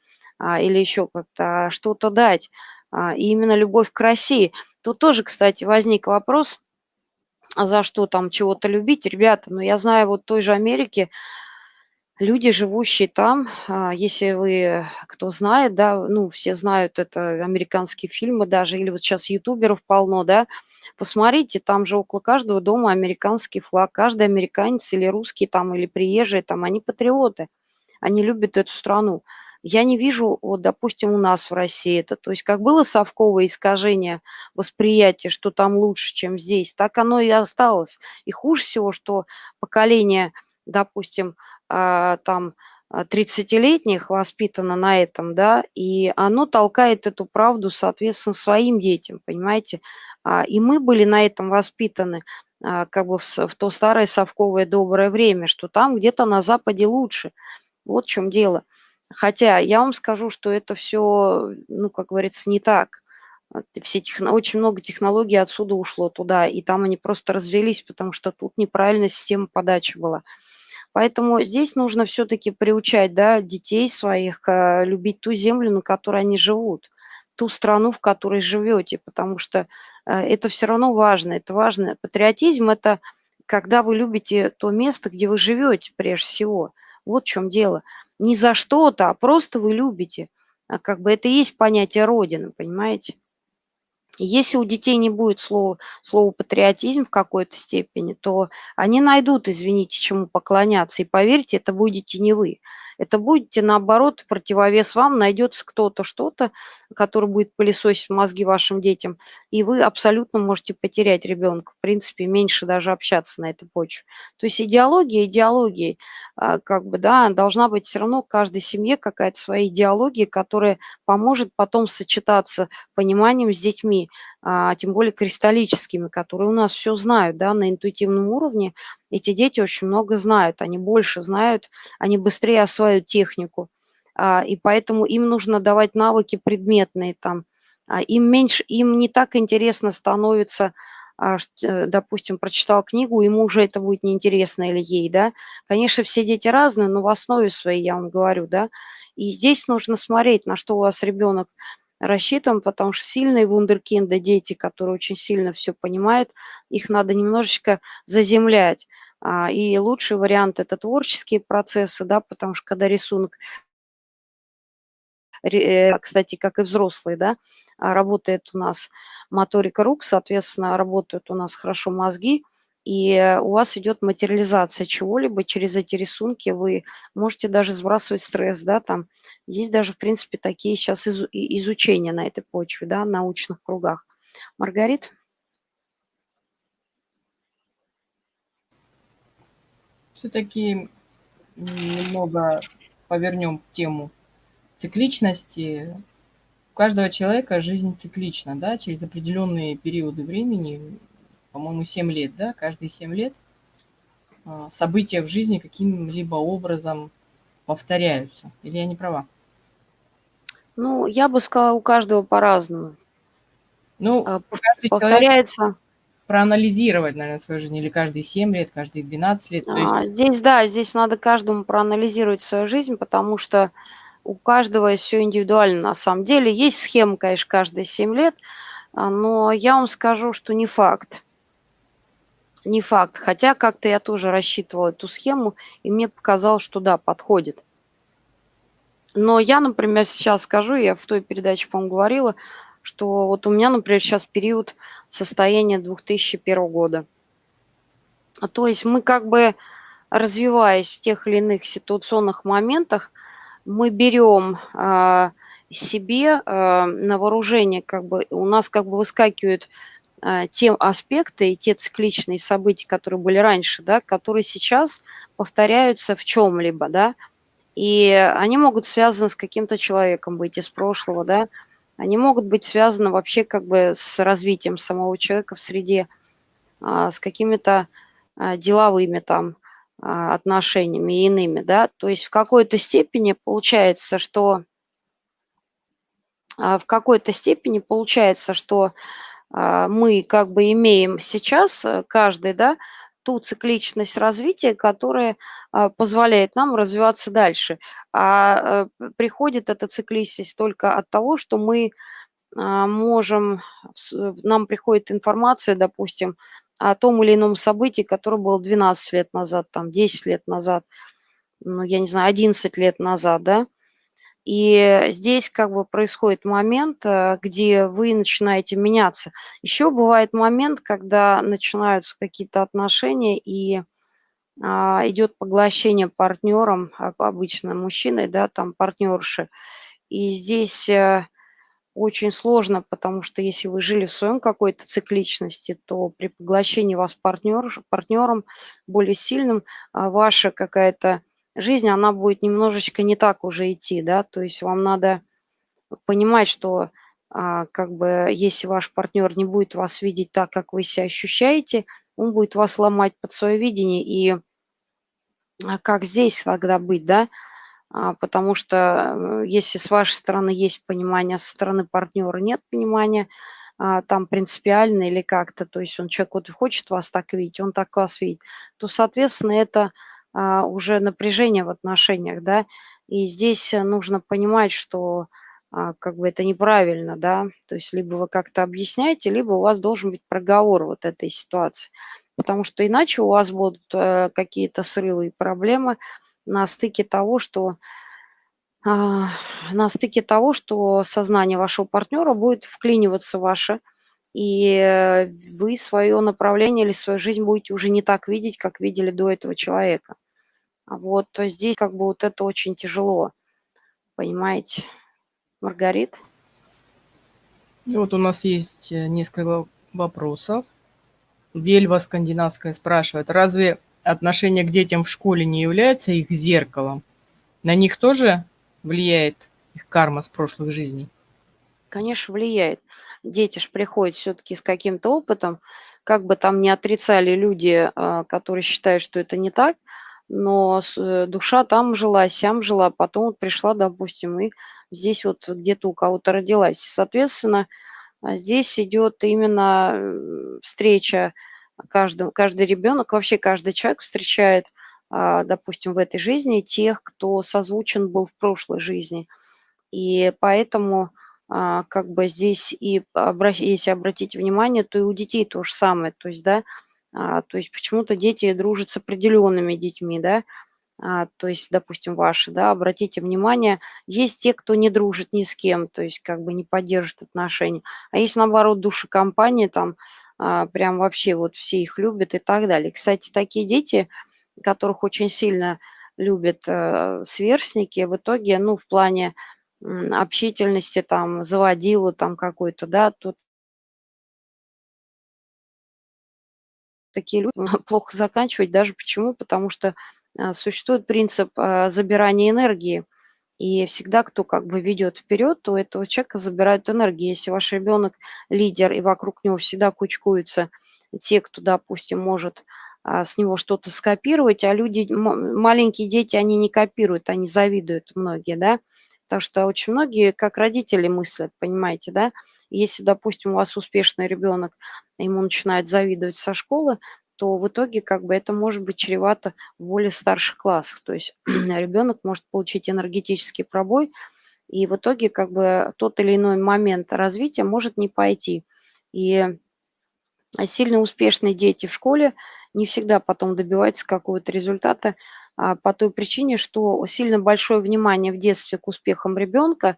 или еще как-то а, что-то дать. А, и именно любовь к России. Тут тоже, кстати, возник вопрос, а за что там чего-то любить. Ребята, ну я знаю вот той же Америки, люди, живущие там, а, если вы, кто знает, да, ну, все знают, это американские фильмы даже, или вот сейчас ютуберов полно, да, посмотрите, там же около каждого дома американский флаг, каждый американец или русский там, или приезжий там, они патриоты, они любят эту страну. Я не вижу, вот, допустим, у нас в России это, то есть как было совковое искажение восприятия, что там лучше, чем здесь, так оно и осталось. И хуже всего, что поколение, допустим, а, там 30-летних а, воспитано на этом, да, и оно толкает эту правду, соответственно, своим детям, понимаете. А, и мы были на этом воспитаны, как бы в, в то старое совковое доброе время, что там где-то на Западе лучше. Вот в чем дело. Хотя я вам скажу, что это все, ну, как говорится, не так. Все техно... Очень много технологий отсюда ушло туда, и там они просто развелись, потому что тут неправильная система подачи была. Поэтому здесь нужно все-таки приучать да, детей своих э, любить ту землю, на которой они живут, ту страну, в которой живете, потому что э, это все равно важно. Это важно. Патриотизм – это когда вы любите то место, где вы живете прежде всего. Вот в чем дело не за что-то, а просто вы любите. А как бы это и есть понятие Родины, понимаете? Если у детей не будет слова, слова патриотизм в какой-то степени, то они найдут, извините, чему поклоняться. И поверьте, это будете не вы это будете, наоборот, противовес вам, найдется кто-то, что-то, который будет пылесосить мозги вашим детям, и вы абсолютно можете потерять ребенка, в принципе, меньше даже общаться на этой почве. То есть идеология идеологии, а, как бы, да, должна быть все равно в каждой семье какая-то своя идеология, которая поможет потом сочетаться пониманием с детьми, а, тем более кристаллическими, которые у нас все знают, да, на интуитивном уровне. Эти дети очень много знают, они больше знают, они быстрее осваивают технику, а, и поэтому им нужно давать навыки предметные там. А, им меньше, им не так интересно становится, э, допустим, прочитал книгу, ему уже это будет неинтересно или ей, да. Конечно, все дети разные, но в основе своей, я вам говорю, да. И здесь нужно смотреть, на что у вас ребенок рассчитан, потому что сильные вундеркинды, дети, которые очень сильно все понимают, их надо немножечко заземлять. А, и лучший вариант – это творческие процессы, да, потому что когда рисунок, э, кстати, как и взрослые, да, а, работает у нас моторика рук, соответственно, работают у нас хорошо мозги – и у вас идет материализация чего-либо через эти рисунки. Вы можете даже сбрасывать стресс, да, там. Есть даже, в принципе, такие сейчас из, изучения на этой почве, да, в научных кругах. Маргарит? Все-таки немного повернем в тему цикличности. У каждого человека жизнь циклична, да, через определенные периоды времени по-моему, 7 лет, да, каждые 7 лет, а, события в жизни каким-либо образом повторяются. Или я не права? Ну, я бы сказала, у каждого по-разному. Ну, А, каждый повторяется проанализировать, наверно, свою жизнь или каждые 7 лет, каждые 12 лет. Есть А, здесь, да, здесь надо каждому проанализировать свою жизнь, потому что у каждого всё индивидуально на самом деле. Есть схема, конечно, каждые 7 лет, а, но я вам скажу, что не факт. Не факт. Хотя как-то я тоже рассчитывала эту схему, и мне показалось, что да, подходит. Но я, например, сейчас скажу, я в той передаче, по-моему, говорила, что вот у меня, например, щас период состояния 2001 года. То есть мы как бы, развиваясь в тех или иных ситуационных моментах, мы берем, а, себе, а, на вооружение, как бы у нас как бы выскакивают, те аспекты и те цикличные события, которые были раньше, да, которые сейчас повторяются в чём-либо, да. И они могут связаны с каким-то человеком быть из прошлого, да. Они могут быть связаны вообще как бы с развитием самого человека в среде, а, с какими-то, а, деловыми там, а, отношениями и иными, да. То есть в какой-то степени получается, что в какой-то степени получается, что, мы как бы имеем сейчас, э, каждый, да, ту цикличность развития, которая, а, позволяет нам развиваться дальше. А, э, приходит эта цикличность только от того, что мы, а, можем с нам приходит информация, допустим, о том или ином событии, которое было 12 лет назад, там 10 лет назад, ну, я не знаю, 11 лет назад, да. И здесь как бы происходит момент, э, где вы начинаете меняться. Ещё бывает момент, когда начинаются какие-то отношения и, а, идёт поглощение партнёром, об обычно мужчиной, да, там партнёрши. И здесь, э, очень сложно, потому что если вы жили в своём какой-то цикличности, то при поглощении вас партнёрш партнёром более сильным, а, ваша какая-то жизнь, она будет немножечко не так уже идти, да. То есть вам надо понимать, что, а, как бы если ваш партнёр не будет вас видеть так, как вы себя ощущаете, он будет вас ломать под своё видение. И, а как здесь тогда быть, да? А, потому что, э, если с вашей стороны есть понимание, со стороны партнёра нет понимания, там принципиально или как-то, то есть он человек вот хочет вас так видеть, он так вас видит, то, соответственно, это, уже напряжение в отношениях, да. И здесь, э, нужно понимать, что, а, как бы это неправильно, да. То есть либо вы как-то объясняете, либо у вас должен быть проговор вот этой ситуации. Потому что иначе у вас будут, э, какие-то срывы и проблемы на стыке того, что, а, на стыке того, что сознание вашего партнёра будет вклиниваться в ваше, и, э, вы своё направление или свою жизнь будете уже не так видеть, как видели до этого человека. Вот, то здесь как бы вот это очень тяжело. Понимаете, Маргарит? Вот у нас есть, э, несколько вопросов. Вельва Скандинавская спрашивает: "Разве отношение к детям в школе не является их зеркалом? На них тоже влияет их карма с прошлых жизней?" Конечно, влияет. Дети ж приходят всё-таки с каким-то опытом. Как бы там ни отрицали люди, а, которые считают, что это не так, но э, душа там жила, сям жила, потом вот пришла, допустим, и здесь вот где-то у кого-то родилась. Соответственно, а, здесь идёт именно, э, встреча каждого каждый ребёнок, вообще каждый человек встречает, а, допустим, в этой жизни тех, кто созвучен был в прошлой жизни. И поэтому, а, как бы здесь и если обратить внимание, то и у детей то же самое. То есть, да, а, то есть почему-то дети дружат с определёнными детьми, да. А, то есть, допустим, ваши, да, обратите внимание, есть те, кто не дружит ни с кем, то есть как бы не поддерживает отношения. А есть, наоборот, душекомпания, там, а, прям вообще вот все их любят и так далее. Кстати, такие дети, которых очень сильно любят, э, сверстники, в итоге, ну, в плане, общительности, там, заводилы там какой-то, да, тут такие люди плохо заканчивать даже почему? Потому что а, существует принцип а, забирания энергии. И всегда, кто как бы ведет вперед, то этого человека забирают энергию. Если ваш ребенок лидер, и вокруг него всегда кучкуются те, кто, допустим, может а, с него что-то скопировать, а люди, маленькие дети, они не копируют, они завидуют многие, да, потому что очень многие, как родители мыслят, понимаете, да, если, допустим, у вас успешный ребенок, ему начинают завидовать со школы, то в итоге как бы это может быть чревато в более старших классах. То есть ребенок может получить энергетический пробой, и в итоге как бы тот или иной момент развития может не пойти. И сильно успешные дети в школе не всегда потом добиваются какого-то результата а, по той причине, что сильно большое внимание в детстве к успехам ребенка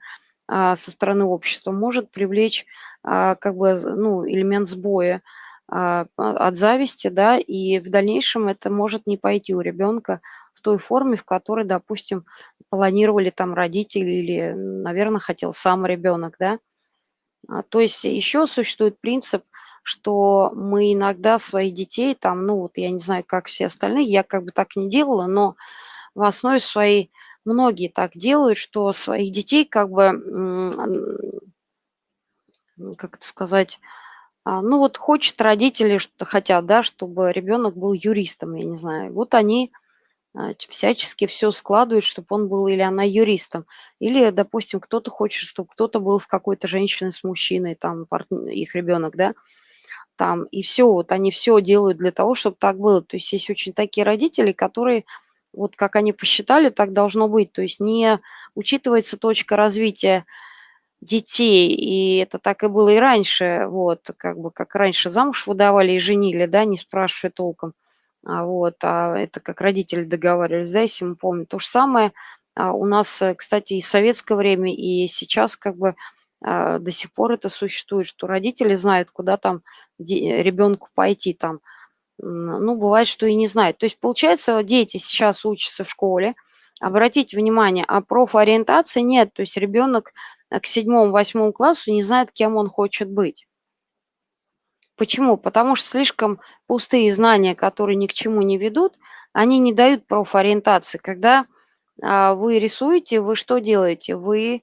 со стороны общества может привлечь а, как бы ну, элемент сбоя а, от зависти, да, и в дальнейшем это может не пойти у ребенка в той форме, в которой, допустим, планировали там родители или, наверное, хотел сам ребенок, да. А, то есть еще существует принцип, что мы иногда своих детей там, ну вот я не знаю, как все остальные, я как бы так не делала, но в основе своей многие так делают, что своих детей как бы, как это сказать, а, ну вот хочет родители, что хотят, да, чтобы ребенок был юристом, я не знаю. Вот они а, всячески все складывают, чтобы он был или она юристом. Или, допустим, кто-то хочет, чтобы кто-то был с какой-то женщиной, с мужчиной, там, их ребенок, да, там, и все, вот они все делают для того, чтобы так было. То есть есть очень такие родители, которые, вот как они посчитали, так должно быть. То есть не учитывается точка развития детей, и это так и было и раньше, вот, как бы, как раньше замуж выдавали и женили, да, не спрашивая толком, а вот, а это как родители договаривались, да, если мы помним. То же самое а, у нас, э, кстати, и в советское время, и сейчас как бы а, до сих пор это существует, что родители знают, куда там ребенку пойти, там, ну, бывает, что и не знают. То есть, получается, дети сейчас учатся в школе, обратите внимание, а профориентации нет, то есть ребенок э, к седьмому-восьмому классу не знает, кем он хочет быть. Почему? Потому что слишком пустые знания, которые ни к чему не ведут, они не дают профориентации. Когда а, вы рисуете, вы что делаете? Вы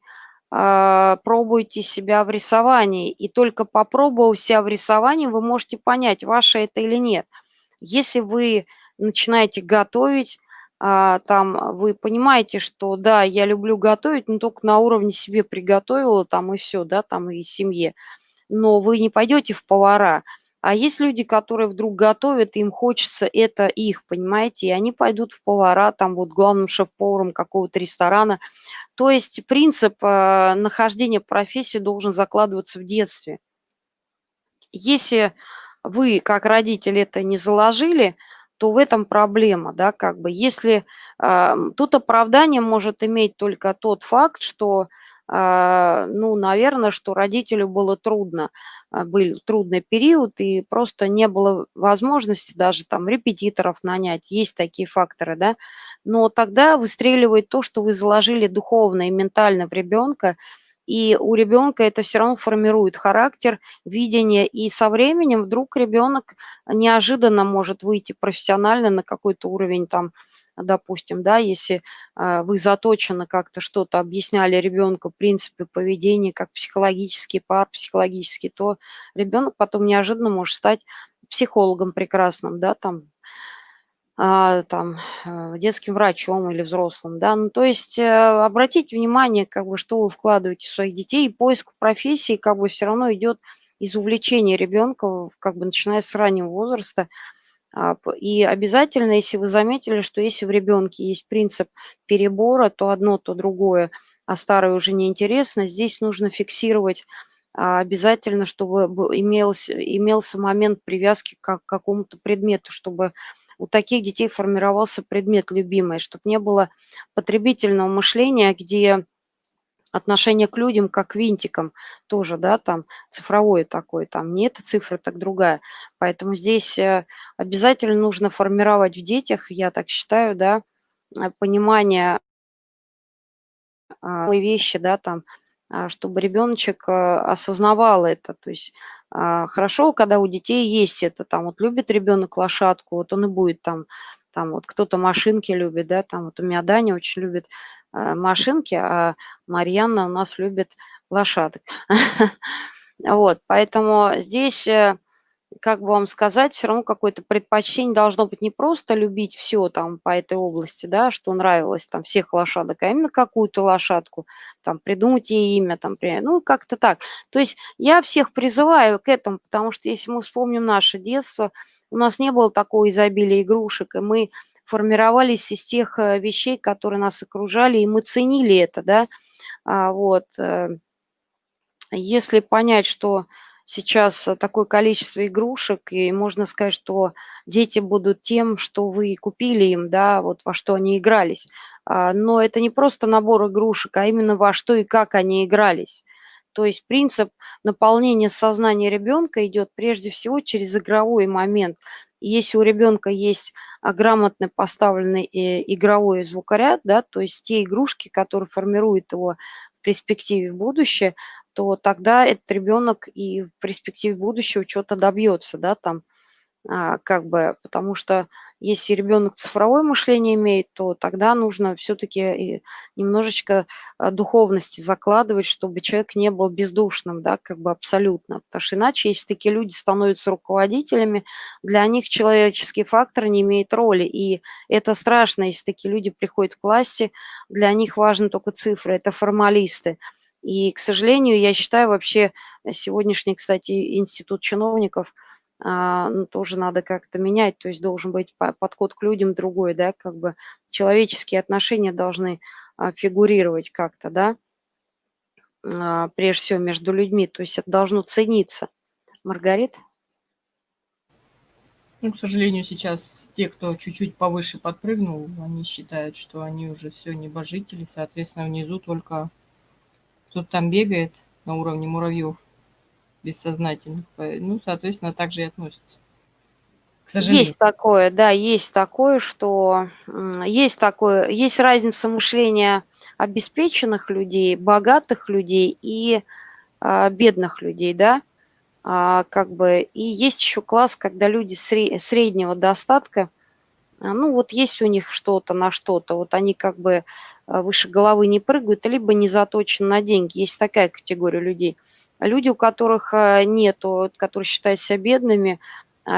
а, пробуете себя в рисовании, и только попробовав себя в рисовании, вы можете понять, ваше это или нет. Если вы начинаете готовить, а, там вы понимаете, что да, я люблю готовить, но только на уровне себе приготовила там и все, да, там и семье. Но вы не пойдете в повара. А есть люди, которые вдруг готовят, им хочется это их, понимаете, и они пойдут в повара, там вот главным шеф-поваром какого-то ресторана. То есть принцип э, нахождения профессии должен закладываться в детстве. Если вы, как родитель, это не заложили, то в этом проблема, да, как бы. Если э, тут оправдание может иметь только тот факт, что, э, ну, наверное, что родителю было трудно, э, был трудный период, и просто не было возможности даже там репетиторов нанять, есть такие факторы, да, но тогда выстреливает то, что вы заложили духовно и ментально в ребенка, и у ребенка это все равно формирует характер, видение, и со временем вдруг ребенок неожиданно может выйти профессионально на какой-то уровень там, допустим, да, если э, вы заточены как-то что-то объясняли ребенку, принципы поведения, как психологический пар, психологический, то ребенок потом неожиданно может стать психологом прекрасным, да, там, а, там, э, детским врачом или взрослым, да, ну, то есть э, обратите внимание, как бы, что вы вкладываете в своих детей, поиск профессии, как бы, все равно идет из увлечения ребенка, как бы, начиная с раннего возраста, а, и обязательно, если вы заметили, что если в ребенке есть принцип перебора, то одно, то другое, а старое уже неинтересно, здесь нужно фиксировать а, обязательно, чтобы имелся, имелся момент привязки к какому-то предмету, чтобы у таких детей формировался предмет любимый, чтобы не было потребительного мышления, где отношение к людям как к винтикам тоже, да, там цифровое такое, там не эта цифра, так другая. Поэтому здесь э, обязательно нужно формировать в детях, я так считаю, да, э, понимание а, вещи, да, там, чтобы ребеночек э, осознавал это. То есть а, хорошо, когда у детей есть это, там вот любит ребенок лошадку, вот он и будет там, там вот кто-то машинки любит, да, там вот у меня Даня очень любит машинки, а Марьяна у нас любит лошадок. Вот, поэтому здесь э, как бы вам сказать, все равно какое-то предпочтение должно быть не просто любить все там по этой области, да, что нравилось там всех лошадок, а именно какую-то лошадку, там придумать ей имя, там, ну, как-то так. То есть я всех призываю к этому, потому что если мы вспомним наше детство, у нас не было такого изобилия игрушек, и мы формировались из тех э, вещей, которые нас окружали, и мы ценили это, да, а, вот. Э, если понять, что сейчас э, такое количество игрушек, и можно сказать, что дети будут тем, что вы купили им, да, вот во что они игрались. А, но это не просто набор игрушек, а именно во что и как они игрались. То есть принцип наполнения сознания ребенка идет прежде всего через игровой момент. Если у ребенка есть а, грамотно поставленный э, игровой звукоряд, да, то есть те игрушки, которые формируют его в перспективе в будущее, то тогда этот ребенок и в перспективе будущего что-то добьется, да, там, а, как бы, потому что если ребенок цифровое мышление имеет, то тогда нужно все-таки немножечко а, духовности закладывать, чтобы человек не был бездушным, да, как бы абсолютно. Потому что иначе, если такие люди становятся руководителями, для них человеческий фактор не имеет роли. И это страшно, если такие люди приходят к власти, для них важны только цифры, это формалисты. И, к сожалению, я считаю вообще э, сегодняшний, кстати, институт чиновников а, ну, тоже надо как-то менять, то есть должен быть подход к людям другой, да, как бы человеческие отношения должны а, фигурировать как-то, да, а, прежде всего между людьми, то есть это должно цениться. Маргарит? Ну, к сожалению, сейчас те, кто чуть-чуть повыше подпрыгнул, они считают, что они уже все небожители, соответственно, внизу только кто-то там бегает на уровне муравьев бессознательных. Ну, соответственно, так же и относится. К. Есть такое, да, есть такое, что есть такое, есть разница мышления обеспеченных людей, богатых людей и а, бедных людей, да, а, как бы, и есть еще класс, когда люди среднего достатка, ну вот есть у них что-то на что-то, вот они как бы а, выше головы не прыгают, либо не заточены на деньги. Есть такая категория людей. Люди, у которых а, нету, которые считают себя бедными,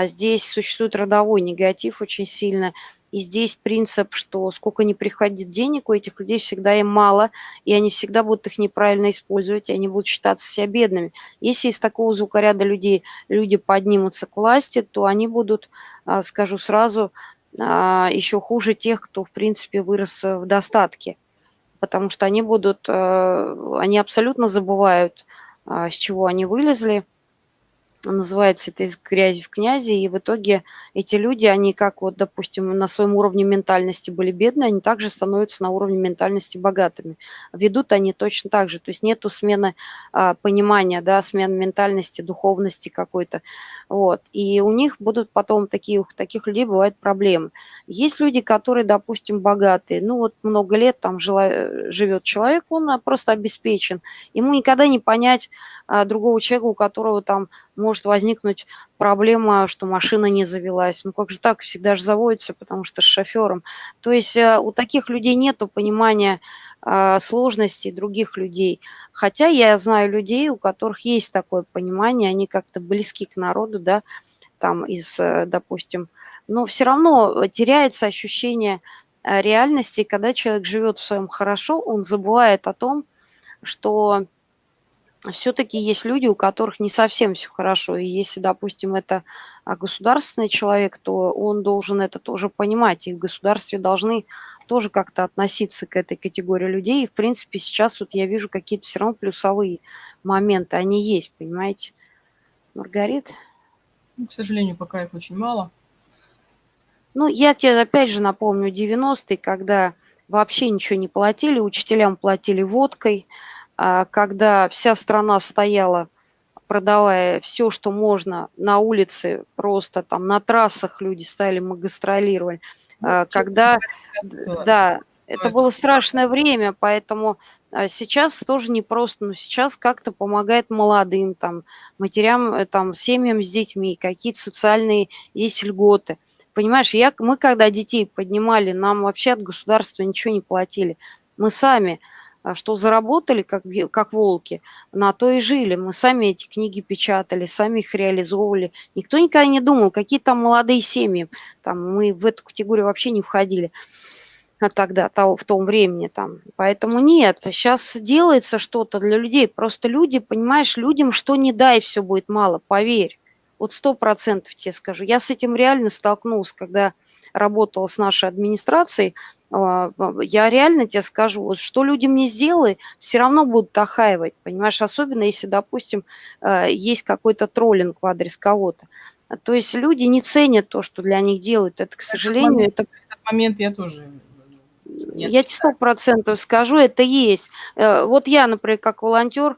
здесь существует родовой негатив очень сильно. И здесь принцип, что сколько не приходит денег, у этих людей всегда им мало, и они всегда будут их неправильно использовать, и они будут считаться себя бедными. Если из такого звукоряда людей люди поднимутся к власти, то они будут, скажу сразу, а, еще хуже тех, кто, в принципе, вырос в достатке. Потому что они будут, э, они абсолютно забывают, а, с чего они вылезли, называется это из грязи в князи, и в итоге эти люди, они как вот, допустим, на своем уровне ментальности были бедные, они также становятся на уровне ментальности богатыми. Ведут они точно так же, то есть нету смены а, понимания, да, смены ментальности, духовности какой-то, вот. И у них будут потом такие, таких людей бывают проблемы. Есть люди, которые, допустим, богатые, ну вот много лет там жила, живет человек, он просто обеспечен, ему никогда не понять а, другого человека, у которого там может возникнуть проблема, что машина не завелась. Ну как же так, всегда же заводится, потому что с шофером. То есть э, у таких людей нет понимания э, сложностей других людей. Хотя я знаю людей, у которых есть такое понимание, они как-то близки к народу, да, там из, э, допустим, но все равно теряется ощущение реальности, когда человек живет в своем хорошо, он забывает о том, что все-таки есть люди, у которых не совсем все хорошо. И если, допустим, это а, государственный человек, то он должен это тоже понимать. И в государстве должны тоже как-то относиться к этой категории людей. И, в принципе, сейчас вот я вижу какие-то все равно плюсовые моменты. Они есть, понимаете? Маргарит? Ну, к сожалению, пока их очень мало. Ну, я тебе опять же напомню 90-е, когда вообще ничего не платили, учителям платили водкой, когда вся страна стояла, продавая все, что можно на улице, просто там на трассах люди стояли, мы гастролировали. Ну, когда, да, это было страшное время, поэтому а, сейчас тоже непросто, но сейчас как-то помогает молодым, там, матерям, э, там, семьям с детьми, какие-то социальные есть льготы. Понимаешь, я, мы когда детей поднимали, нам вообще от государства ничего не платили. Мы сами а, что заработали, как, как волки, на то и жили. Мы сами эти книги печатали, сами их реализовывали. Никто никогда не думал, какие там молодые семьи. Там мы в эту категорию вообще не входили а тогда, того, в том времени там. Поэтому нет, сейчас делается что-то для людей. Просто люди, понимаешь, людям что не дай, все будет мало, поверь. Вот сто процентов тебе скажу. Я с этим реально столкнулась, когда работала с нашей администрацией, а, я реально тебе скажу, вот что людям не сделай, все равно будут охаивать, понимаешь, особенно если, допустим, э, есть какой-то троллинг в адрес кого-то. То есть люди не ценят то, что для них делают. Это, к сожалению, момент, это... Этот момент я тоже... Я, я тебе сто процентов скажу, это есть. Э, вот я, например, как волонтер,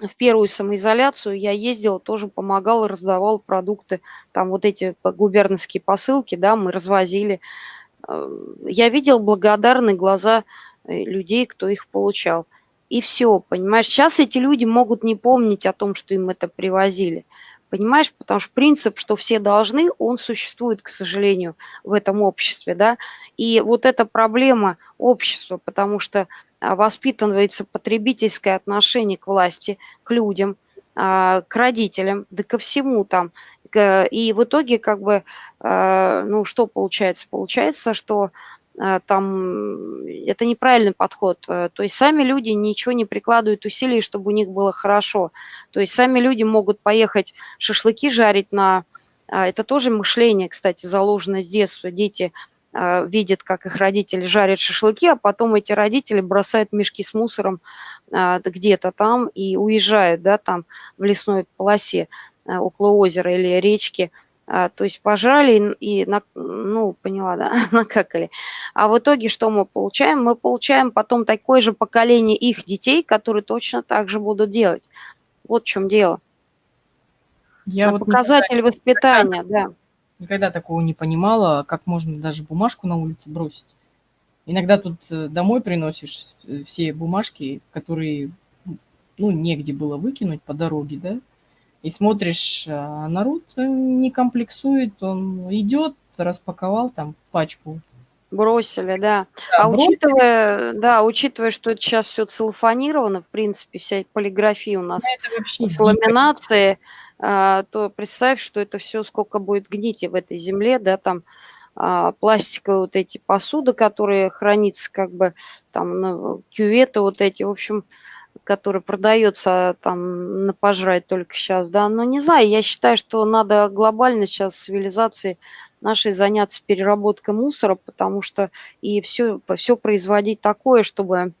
в первую самоизоляцию я ездила, тоже помогала, раздавала продукты, там вот эти губернские посылки, да, мы развозили. Э, я видел благодарные глаза э, людей, кто их получал. И все, понимаешь, сейчас эти люди могут не помнить о том, что им это привозили. Понимаешь, потому что принцип, что все должны, он существует, к сожалению, в этом обществе, да. И вот эта проблема общества, потому что а, воспитывается потребительское отношение к власти, к людям, а, к родителям, да ко всему там. И в итоге как бы, а, ну что получается? Получается, что там это неправильный подход. То есть сами люди ничего не прикладывают усилий, чтобы у них было хорошо. То есть сами люди могут поехать шашлыки жарить на... Это тоже мышление, кстати, заложено с детства. Дети а, видят, как их родители жарят шашлыки, а потом эти родители бросают мешки с мусором а, где-то там и уезжают, да, там в лесной полосе а, около озера или речки. То есть пожрали и, ну, поняла, да, накакали. А в итоге что мы получаем? Мы получаем потом такое же поколение их детей, которые точно так же будут делать. Вот в чем дело. Я вот показатель воспитания, да. Никогда такого не понимала, как можно даже бумажку на улице бросить. Иногда тут э, домой приносишь э, все бумажки, которые, ну, негде было выкинуть по дороге, да, и смотришь, а народ не комплексует, он идет, распаковал там пачку. Бросили, да. да а бросили. учитывая, да, учитывая, что это сейчас все целлофанировано, в принципе, вся полиграфия у нас с ламинацией, а, то представь, что это все сколько будет гнить в этой земле, да, там а, пластиковые вот эти посуды, которые хранятся как бы там кюветы вот эти, в общем, которые продаются там на пожрать только сейчас, да, но не знаю, я считаю, что надо глобально сейчас цивилизации нашей заняться переработкой мусора, потому что и все, все производить такое, чтобы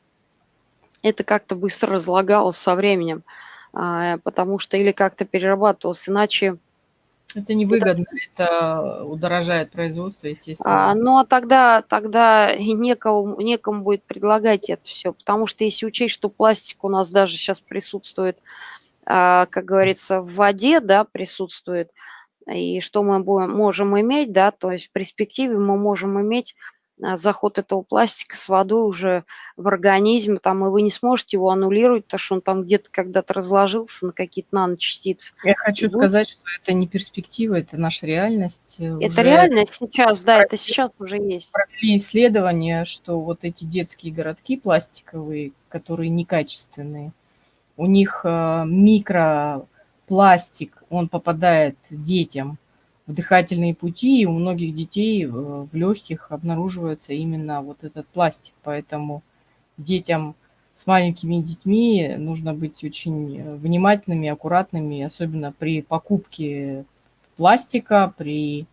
это как-то быстро разлагалось со временем. А, потому что или как-то перерабатывался, иначе... Это невыгодно, это, это удорожает производство, естественно. А, ну, а тогда, тогда и некому, некому будет предлагать это все, потому что если учесть, что пластик у нас даже сейчас присутствует, а, как говорится, в воде, да, присутствует, и что мы будем, можем иметь, да, то есть в перспективе мы можем иметь заход этого пластика с водой уже в организм, там, и вы не сможете его аннулировать, потому что он там где-то когда-то разложился на какие-то наночастицы. Я хочу и сказать, что это не перспектива, это наша реальность. Э, это уже реальность сейчас, да, это сейчас уже есть. Провели исследования, что вот эти детские городки пластиковые, которые некачественные, у них э, микропластик, он попадает детям в дыхательные пути, и у многих детей э, в легких обнаруживается именно вот этот пластик. Поэтому детям с маленькими детьми нужно быть очень э, внимательными, аккуратными, особенно при покупке пластика, при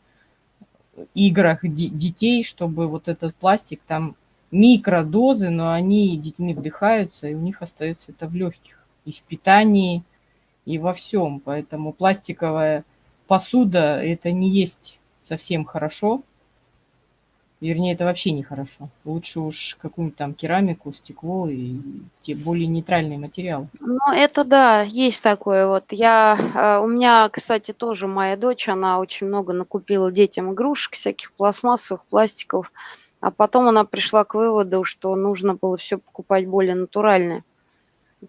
играх детей, чтобы вот этот пластик там микродозы, но они детьми вдыхаются, и у них остается это в легких, и в питании, и во всем. Поэтому пластиковая посуда это не есть совсем хорошо. Вернее, это вообще нехорошо. Лучше уж какую-нибудь там керамику, стекло и те более нейтральные материалы. Ну, это да, есть такое вот. Я, э, у меня, кстати, тоже моя дочь, она очень много накупила детям игрушек, всяких пластмассовых, пластиков. а потом она пришла к выводу, что нужно было все покупать более натуральное.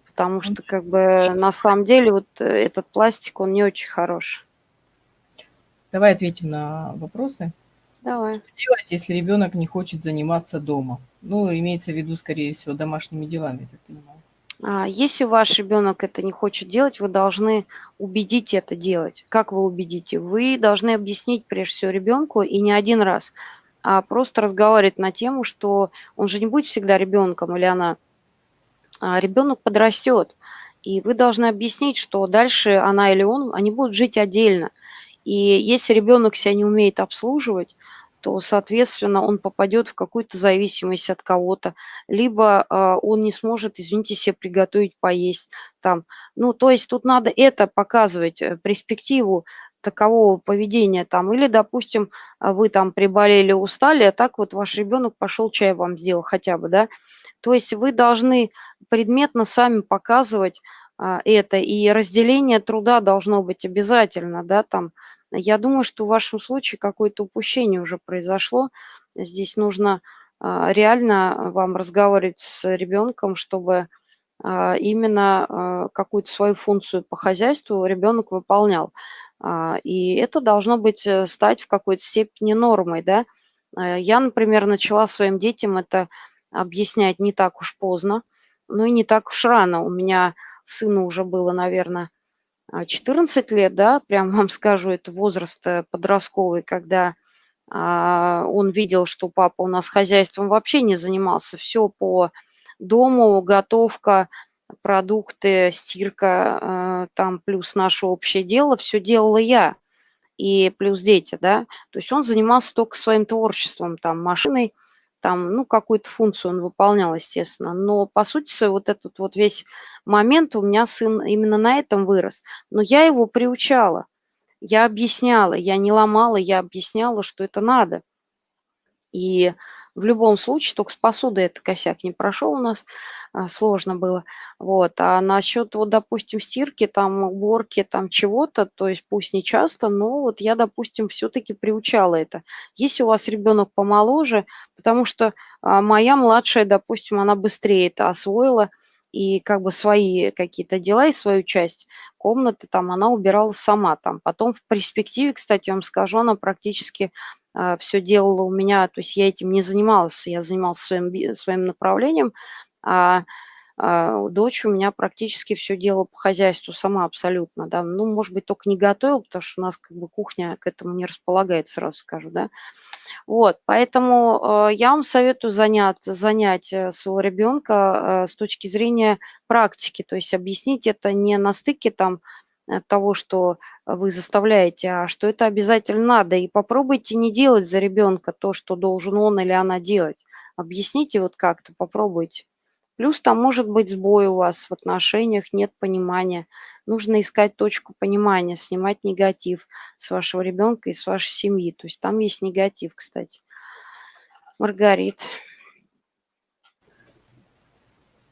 Потому что, как бы, на самом деле, вот э, этот пластик, он не очень хороший. Давай ответим на вопросы. Давай. Что делать, если ребенок не хочет заниматься дома? Ну, имеется в виду, скорее всего, домашними делами, я так понимаю. А, если ваш ребенок это не хочет делать, вы должны убедить это делать. Как вы убедите? Вы должны объяснить прежде всего ребенку и не один раз, а просто разговаривать на тему, что он же не будет всегда ребенком или она. А ребенок подрастет, и вы должны объяснить, что дальше она или он, они будут жить отдельно. И если ребенок себя не умеет обслуживать, то, соответственно, он попадет в какую-то зависимость от кого-то, либо э, он не сможет, извините, себе приготовить поесть там. Ну, то есть тут надо это показывать, э, перспективу такового поведения там. Или, допустим, вы там приболели, устали, а так вот ваш ребенок пошел чай вам сделал хотя бы, да. То есть вы должны предметно сами показывать а, это, и разделение труда должно быть обязательно, да, там, я думаю, что в вашем случае какое-то упущение уже произошло. Здесь нужно а, реально вам разговаривать с ребенком, чтобы а, именно а, какую-то свою функцию по хозяйству ребенок выполнял. И это должно быть э, стать в какой-то степени нормой, да. Я, например, начала своим детям это объяснять не так уж поздно, но и не так уж рано. У меня сыну уже было, наверное, 14 а, лет, да, прям вам скажу, это возраст э, подростковый, когда а, он видел, что папа у нас хозяйством вообще не занимался, все по дому, готовка, продукты, стирка, э, там плюс наше общее дело, все делала я и плюс дети, да, то есть он занимался только своим творчеством, там, машиной, там, ну, какую-то функцию он выполнял, естественно. Но, по сути, вот этот вот весь момент у меня сын именно на этом вырос. Но я его приучала, я объясняла, я не ломала, я объясняла, что это надо. И в любом случае, только с посудой это косяк не прошел у нас, а, сложно было. Вот. А насчет, вот, допустим, стирки, там, уборки, там, чего-то, то есть пусть не часто, но вот я, допустим, все-таки приучала это. Если у вас ребенок помоложе, потому что а, моя младшая, допустим, она быстрее это освоила, и как бы свои какие-то дела и свою часть комнаты там она убирала сама там. Потом в перспективе, кстати, вам скажу, она практически все делала у меня, то есть я этим не занималась, я занималась своим, своим направлением, а, а дочь у меня практически все делала по хозяйству сама абсолютно, да, ну, может быть, только не готовила, потому что у нас как бы кухня к этому не располагает, сразу скажу, да. Вот, поэтому э, я вам советую занять, занять э, своего ребенка с точки зрения практики, то есть объяснить это не на стыке там того, что вы заставляете, а что это обязательно надо. И попробуйте не делать за ребенка то, что должен он или она делать. Объясните вот как-то, попробуйте. Плюс там может быть сбой у вас в отношениях, нет понимания. Нужно искать точку понимания, снимать негатив с вашего ребенка и с вашей семьи. То есть там есть негатив, кстати. Маргарит.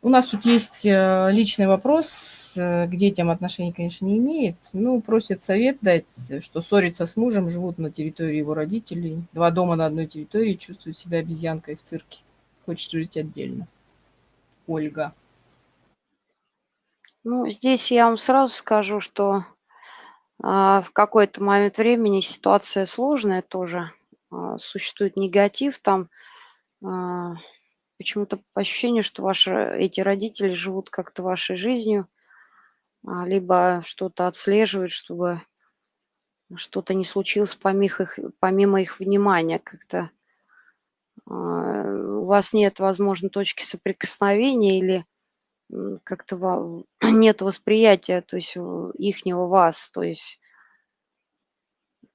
У нас тут есть э, личный вопрос, э, к детям отношений, конечно, не имеет. Ну, просит совет дать, что ссорится с мужем, живут на территории его родителей. Два дома на одной территории, чувствует себя обезьянкой в цирке. Хочет жить отдельно. Ольга. Ну, здесь я вам сразу скажу, что а, в какой-то момент времени ситуация сложная тоже. А, существует негатив там. А, почему-то ощущение, что ваши эти родители живут как-то вашей жизнью, а, либо что-то отслеживают, чтобы что-то не случилось помимо их, помимо их внимания как-то. А, у вас нет, возможно, точки соприкосновения или как-то нет восприятия, то есть ихнего вас, то есть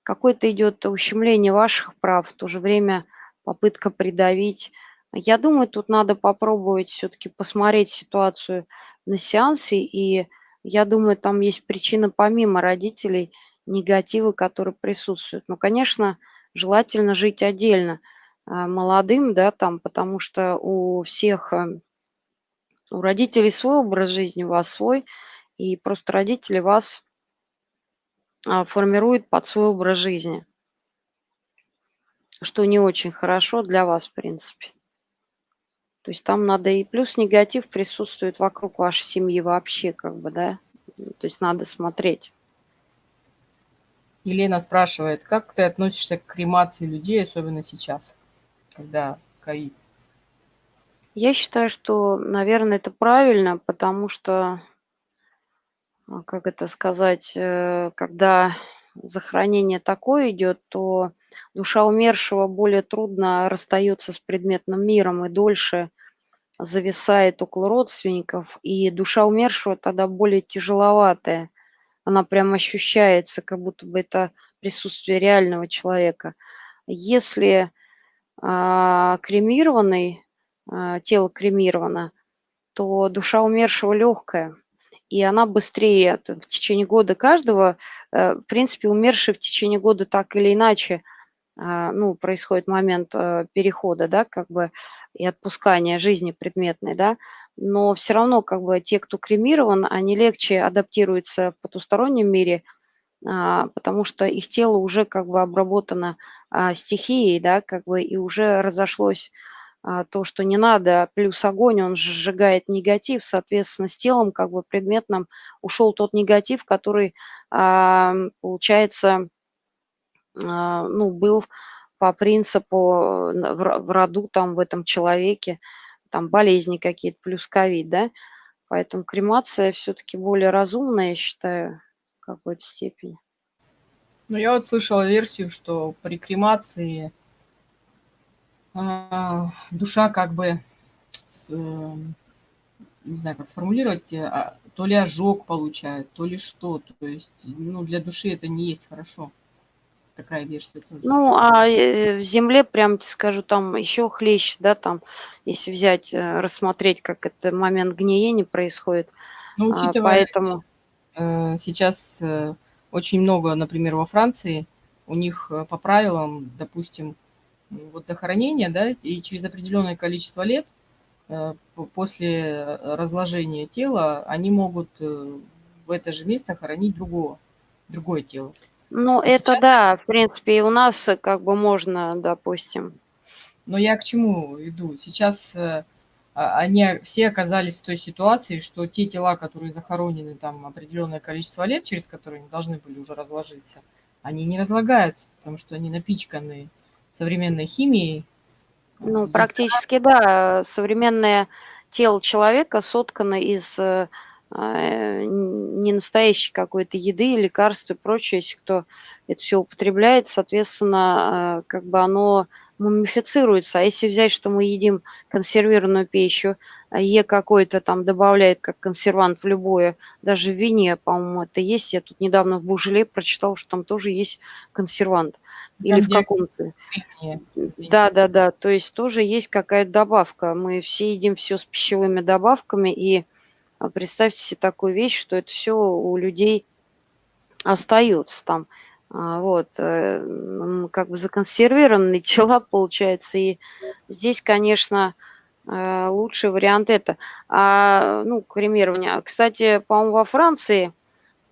какое-то идет ущемление ваших прав, в то же время попытка придавить я думаю, тут надо попробовать все-таки посмотреть ситуацию на сеансе, и я думаю, там есть причина помимо родителей, негатива, которые присутствуют. Но, конечно, желательно жить отдельно а, молодым, да, там, потому что у всех, э, у родителей свой образ жизни, у вас свой, и просто родители вас а, формируют под свой образ жизни. что не очень хорошо для вас, в принципе. То есть там надо и плюс негатив присутствует вокруг вашей семьи вообще, как бы, да. То есть надо смотреть. Елена спрашивает, как ты относишься к кремации людей, особенно сейчас, когда ковид? Я считаю, что, наверное, это правильно, потому что, а, как это сказать, э, когда захоронение такое идет, то душа умершего более трудно расстается с предметным миром и дольше зависает около родственников, и душа умершего тогда более тяжеловатая. Она прям ощущается, как будто бы это присутствие реального человека. Если а, кремированный, а, тело кремировано, то душа умершего легкая, и она быстрее в течение года каждого, э, в принципе, умерший в течение года так или иначе – а, ну, происходит момент э, перехода, да, как бы и отпускания жизни предметной, да, но все равно как бы те, кто кремирован, они легче адаптируются в потустороннем мире, а, потому что их тело уже как бы обработано а, стихией, да, как бы и уже разошлось то, что не надо, плюс огонь, он сжигает негатив, соответственно, с телом как бы предметным ушел тот негатив, который, получается, а, ну, был по принципу э, в роду, там, в этом человеке, там, болезни какие-то, плюс ковид, да. Поэтому кремация все-таки более разумная, я считаю, в какой-то степени. Ну, я вот слышала версию, что при кремации а, душа как бы, с, э, не знаю, как сформулировать, а, то ли ожог получает, то ли что. То есть, ну, для души это не есть хорошо такая версия тоже. Ну, а э, в земле, прям тебе скажу, там еще хлеще, да, там, если взять, э, рассмотреть, как это момент гниения происходит. Ну, а, учитывая, поэтому... Э, сейчас очень много, например, во Франции, у них по правилам, допустим, вот захоронение, да, и через определенное количество лет после разложения тела они могут в это же место хоронить другого, другое тело. Ну, это сейчас... да, в принципе, и у нас э, как бы можно, допустим. Но я к чему иду? Сейчас э, а, они все оказались в той ситуации, что те тела, которые захоронены там определенное количество лет, через которые они должны были уже разложиться, они не разлагаются, потому что они напичканы современной химией. Ну, практически, да. Современное тело человека соткано из э, а, не настоящей какой-то еды, лекарств и прочее, если кто это все употребляет, соответственно, а, как бы оно мумифицируется. А если взять, что мы едим консервированную пищу, Е какой-то там добавляет как консервант в любое, даже в вине, по-моему, это есть. Я тут недавно в Бужеле прочитала, что там тоже есть консервант. Там Или в каком-то... Да, да, да. То есть тоже есть какая-то добавка. Мы все едим все с пищевыми добавками, и а представьте себе такую вещь, что это все у людей остается там. А, вот, э, как бы законсервированные тела, получается. И здесь, конечно, э, лучший вариант это. А, ну, кремирование. Кстати, по-моему, во Франции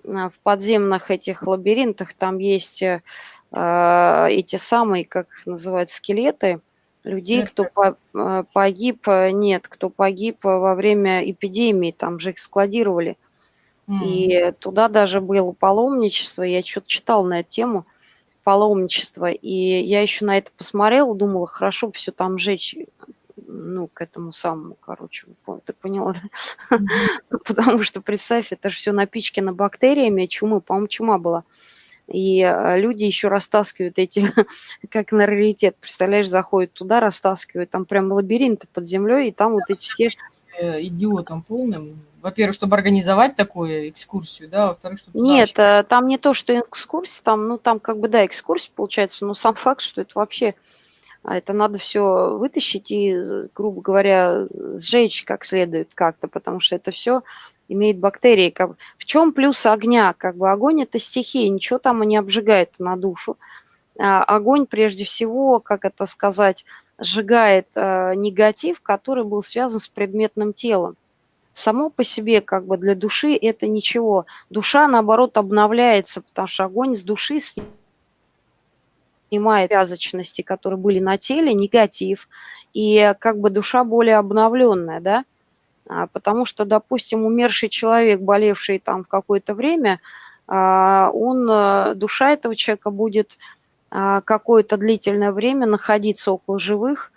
в подземных этих лабиринтах там есть э, эти самые, как называют, скелеты, людей, кто э, погиб, э, нет, кто погиб во время эпидемии, там же их складировали. Mm. И туда даже было паломничество, я что-то читал на эту тему, паломничество, и я еще на это посмотрела, думала, хорошо бы все там жечь, ну, к этому самому, короче, ты поняла, да? Mm-hmm. Потому что, представь, это же все напичкано бактериями, чумы, по-моему, чума была. И э, люди еще растаскивают эти, как на раритет, представляешь, заходят туда, растаскивают, там прям лабиринты под землей, и там вот эти все... Э, идиотом полным. Во-первых, чтобы организовать такую экскурсию, да, во-вторых, чтобы... Нет, вообще... там не то, что экскурсия, там, ну, там как бы, да, экскурсия получается, но сам факт, что это вообще... А это надо все вытащить и, грубо говоря, сжечь как следует как-то, потому что это все имеет бактерии. Как, в чем плюс огня? Как бы огонь – это стихия, ничего там не обжигает на душу. А, огонь, прежде всего, как это сказать, сжигает а, негатив, который был связан с предметным телом. Само по себе, как бы для души это ничего. Душа, наоборот, обновляется, потому что огонь с души снимает вязочности, которые были на теле, негатив, и как бы душа более обновленная, да, потому что, допустим, умерший человек, болевший там в какое-то время, а, он, э, душа этого человека будет а, какое-то длительное время находиться около живых,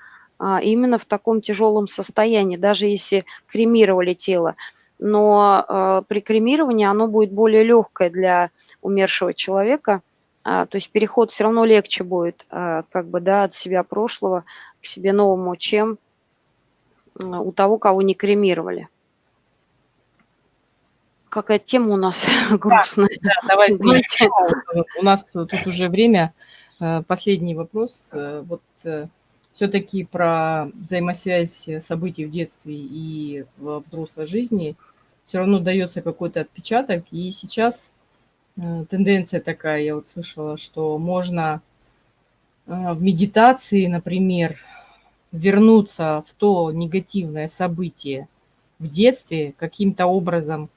именно в таком тяжелом состоянии, даже если кремировали тело. Но э, при кремировании оно будет более легкое для умершего человека, то есть переход все равно легче будет, как бы, да, от себя прошлого к себе новому, чем у того, кого не кремировали. Какая тема у нас грустная. Да, да давай сменим У нас тут уже время. Э, последний вопрос. Э, вот э, все-таки про взаимосвязь событий в детстве и в взрослой жизни все равно дается какой-то отпечаток. И сейчас тенденция такая, я вот слышала, что можно в медитации, например, вернуться в то негативное событие в детстве, каким-то образом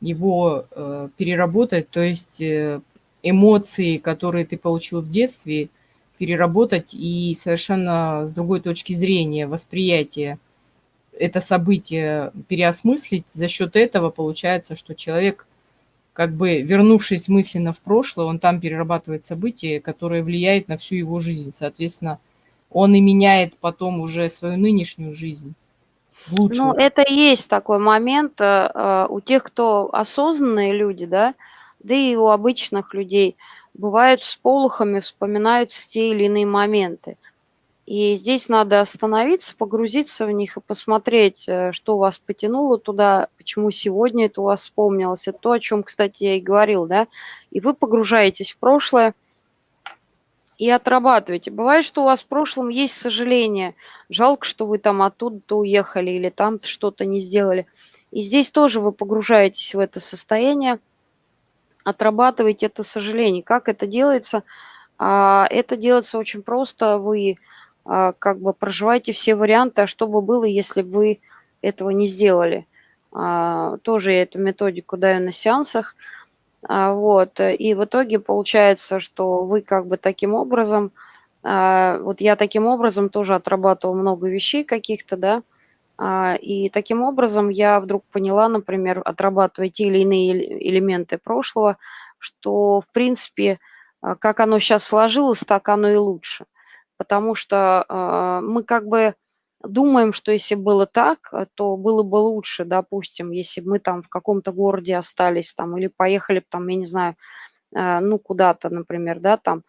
его э, переработать, то есть э, эмоции, которые ты получил в детстве, переработать и совершенно с другой точки зрения, восприятия это событие переосмыслить. За счет этого получается, что человек, как бы вернувшись мысленно в прошлое, он там перерабатывает события, которые влияют на всю его жизнь. Соответственно, он и меняет потом уже свою нынешнюю жизнь. Ну, это и есть такой момент э, э, у тех, кто осознанные люди, да, да и у обычных людей бывают с полухами, вспоминаются те или иные моменты. И здесь надо остановиться, погрузиться в них и посмотреть, э, что вас потянуло туда, почему сегодня это у вас вспомнилось. Это то, о чем, кстати, я и говорил, да. И вы погружаетесь в прошлое, и отрабатываете. Бывает, что у вас в прошлом есть сожаление. Жалко, что вы там оттуда уехали или там что-то не сделали. И здесь тоже вы погружаетесь в это состояние, отрабатываете это сожаление. Как это делается? А, это делается очень просто. Вы а, как бы проживаете все варианты, а что бы было, если бы вы этого не сделали. А, тоже я эту методику даю на сеансах. А, вот, э, и в итоге получается, что вы как бы таким образом, а, вот я таким образом тоже отрабатывал много вещей каких-то, да, а, и таким образом я вдруг поняла, например, отрабатывая те или иные элементы прошлого, что, в принципе, как оно сейчас сложилось, так оно и лучше. Потому что мы как бы думаем, что если было так, э, то было бы лучше, допустим, если бы мы там в каком-то городе остались там или поехали там, я не знаю, э, ну, куда-то, например, да, там.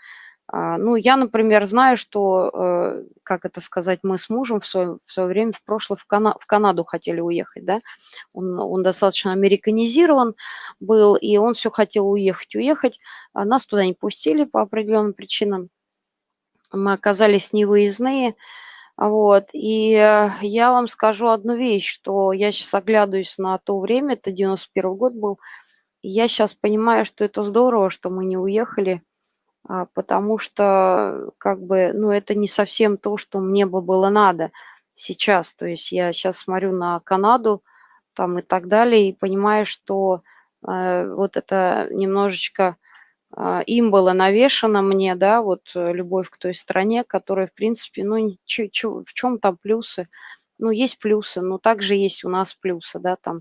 А, ну, я, например, знаю, что, э, как это сказать, мы с мужем в свое, в свое время, в прошлое, в, Кана в Канаду хотели уехать, да. Он, он достаточно американизирован был, и он все хотел уехать, уехать. А нас туда не пустили по определенным причинам. Мы оказались невыездные, вот, и э, я вам скажу одну вещь, что я сейчас оглядываюсь на то время, это 91 год был, я сейчас понимаю, что это здорово, что мы не уехали, а, потому что, как бы, ну, это не совсем то, что мне бы было надо сейчас. То есть я сейчас смотрю на Канаду там и так далее, и понимаю, что э, вот это немножечко им было навешано мне, да, вот э, любовь к той стране, которая, в принципе, ну, в чем там плюсы? Ну, есть плюсы, но также есть у нас плюсы, да, там.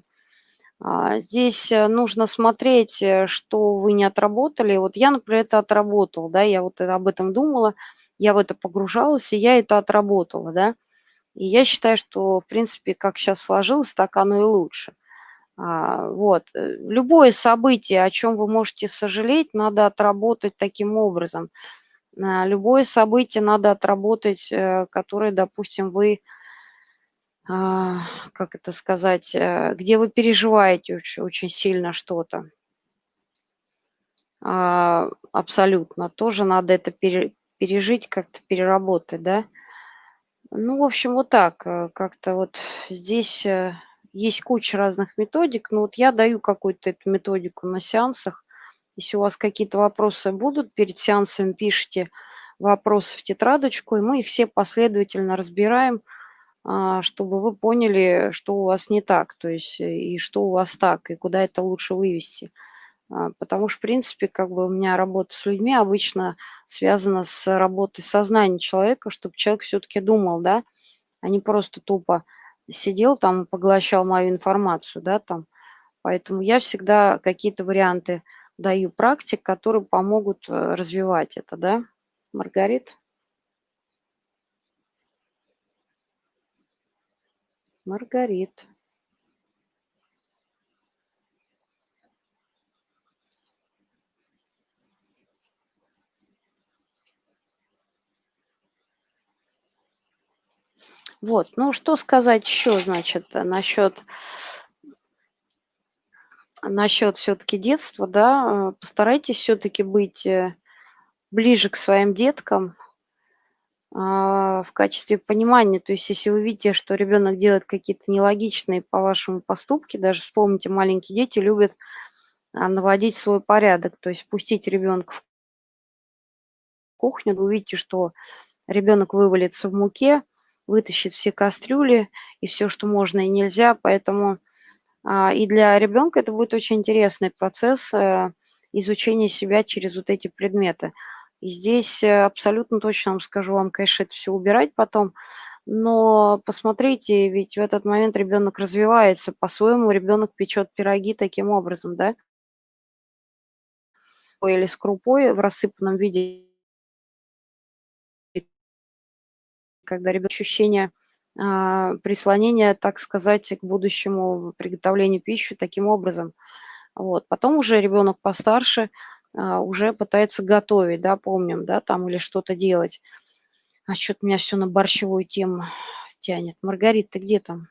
А, здесь э, нужно смотреть, э, что вы не отработали. Вот я, например, это отработал, да, я вот об этом думала, я в это погружалась, и я это отработала, да. И я считаю, что, в принципе, как сейчас сложилось, так оно и лучше. А, вот. Э, любое событие, о чем вы можете сожалеть, надо отработать таким образом. А, любое событие надо отработать, э, которое, допустим, вы, а, как это сказать, э, где вы переживаете очень, сильно что-то. Абсолютно. Тоже надо это пережить, как-то переработать, да. Ну, в общем, вот так. Как-то вот здесь есть куча разных методик, но вот я даю какую-то эту методику на сеансах. Если у вас какие-то вопросы будут, перед сеансом пишите вопросы в тетрадочку, и мы их все последовательно разбираем, а, чтобы вы поняли, что у вас не так, то есть э, и что у вас так, и куда это лучше вывести. А, потому что, в принципе, как бы у меня работа с людьми обычно связана с работой сознания человека, чтобы человек все-таки думал, да, а не просто тупо сидел там поглощал мою информацию, да, там. Поэтому я всегда какие-то варианты даю практик, которые помогут э, развивать это, да. Маргарит? Маргарит. Вот, ну что сказать еще, значит, насчет насчет все-таки детства, да, э, постарайтесь все-таки быть э, ближе к своим деткам а, в качестве понимания. То есть, если вы видите, что ребенок делает какие-то нелогичные по вашему поступки, даже вспомните, маленькие дети любят а, наводить свой порядок, то есть пустить ребенка в кухню, вы увидите, что ребенок вывалится в муке, вытащит все кастрюли и все, что можно и нельзя. Поэтому а, и для ребенка это будет очень интересный процесс э, изучения себя через вот эти предметы. И здесь э, абсолютно точно вам скажу, вам, конечно, это все убирать потом, но посмотрите, ведь в этот момент ребенок развивается, по-своему ребенок печет пироги таким образом, да? Или с крупой в рассыпанном виде когда ребенок ощущение а, прислонения, так сказать, к будущему приготовлению пищи таким образом. Вот. Потом уже ребенок постарше а, уже пытается готовить, да, помним, да, там или что-то делать. А что-то меня все на борщевую тему тянет. Маргарита, ты где там?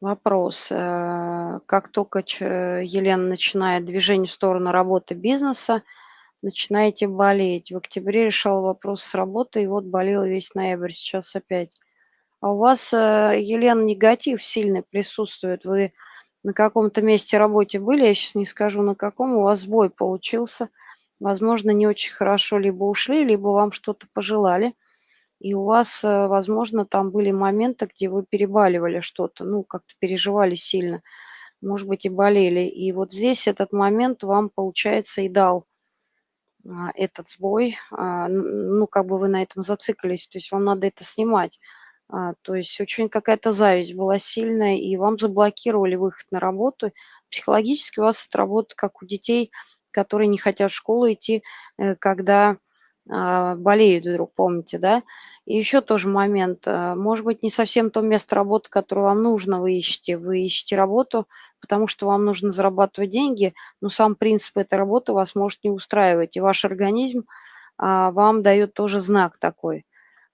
Вопрос. Э, как только Елена начинает движение в сторону работы бизнеса, начинаете болеть. В октябре решал вопрос с работой, и вот болел весь ноябрь, сейчас опять. А у вас, э, Елена, негатив сильный присутствует. Вы на каком-то месте работе были, я сейчас не скажу на каком, у вас сбой получился. Возможно, не очень хорошо либо ушли, либо вам что-то пожелали. И у вас, э, возможно, там были моменты, где вы перебаливали что-то, ну, как-то переживали сильно, может быть, и болели. И вот здесь этот момент вам, получается, и дал этот сбой, а, ну, как бы вы на этом зациклились, то есть вам надо это снимать. А, то есть очень какая-то зависть была сильная, и вам заблокировали выход на работу. Психологически у вас это работа как у детей, которые не хотят в школу идти, э, когда болеют вдруг, помните, да? И еще тоже момент, может быть, не совсем то место работы, которое вам нужно, вы ищете. Вы ищете работу, потому что вам нужно зарабатывать деньги, но сам принцип этой работы вас может не устраивать, и ваш организм а, вам дает тоже знак такой.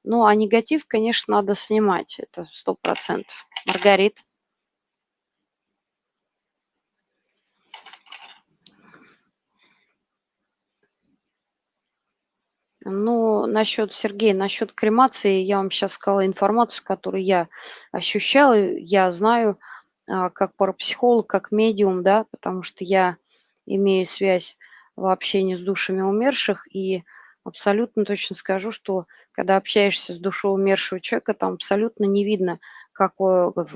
Ну, а негатив, конечно, надо снимать, это сто процентов. Маргарит. Ну, насчет, Сергея, насчет кремации, я вам сейчас сказала информацию, которую я ощущала, я знаю, а, как парапсихолог, как медиум, да, потому что я имею связь в общении с душами умерших, и абсолютно точно скажу, что когда общаешься с душой умершего человека, там абсолютно не видно, как,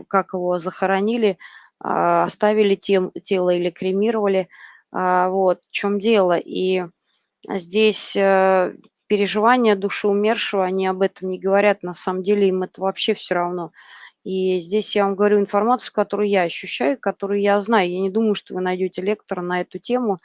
как его захоронили, а, оставили тем, тело или кремировали. А, вот в чем дело. И здесь э, переживания души умершего, они об этом не говорят, на самом деле им это вообще все равно. И здесь я вам говорю информацию, которую я ощущаю, которую я знаю. Я не думаю, что вы найдете лектора на эту тему.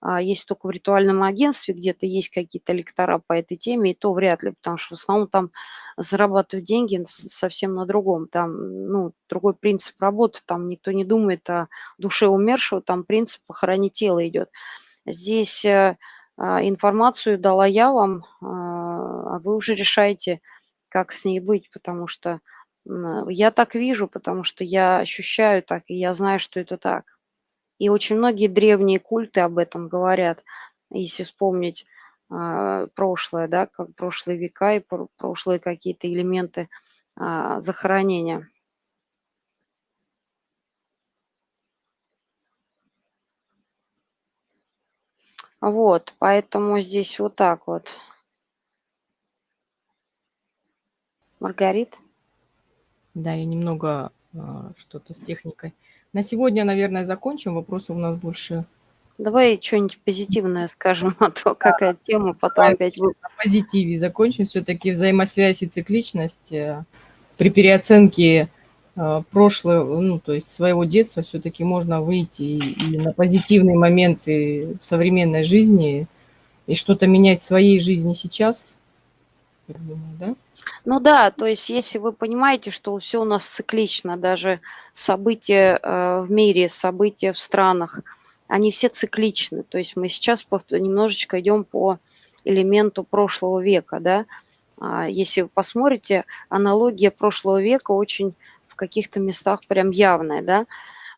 А, есть только в ритуальном агентстве, где-то есть какие-то лектора по этой теме, и то вряд ли, потому что в основном там зарабатывают деньги совсем на другом. Там, ну, другой принцип работы, там никто не думает о душе умершего, там принцип похоронить тело идет. Здесь э, информацию дала я вам, а, а вы уже решаете, как с ней быть, потому что я так вижу, потому что я ощущаю так, и я знаю, что это так. И очень многие древние культы об этом говорят, если вспомнить а, прошлое, да, как прошлые века и прошлые какие-то элементы а, захоронения. Вот, поэтому здесь вот так вот. Маргарит? Да, я немного а, что-то с техникой. На сегодня, наверное, закончим. Вопросов у нас больше Давай что-нибудь позитивное скажем, а то какая тема, потом опять... на позитиве закончим. Все-таки взаимосвязь и цикличность э, при переоценке прошлого, ну, то есть своего детства, все-таки можно выйти и, и на позитивные моменты современной жизни и что-то менять в своей жизни сейчас. Я думаю, да? Ну да, то есть если вы понимаете, что все у нас циклично, даже события э, в мире, события в странах, они все цикличны. То есть мы сейчас немножечко идем по элементу прошлого века, да. А, Если вы посмотрите, аналогия прошлого века очень в каких-то местах прям явная, да.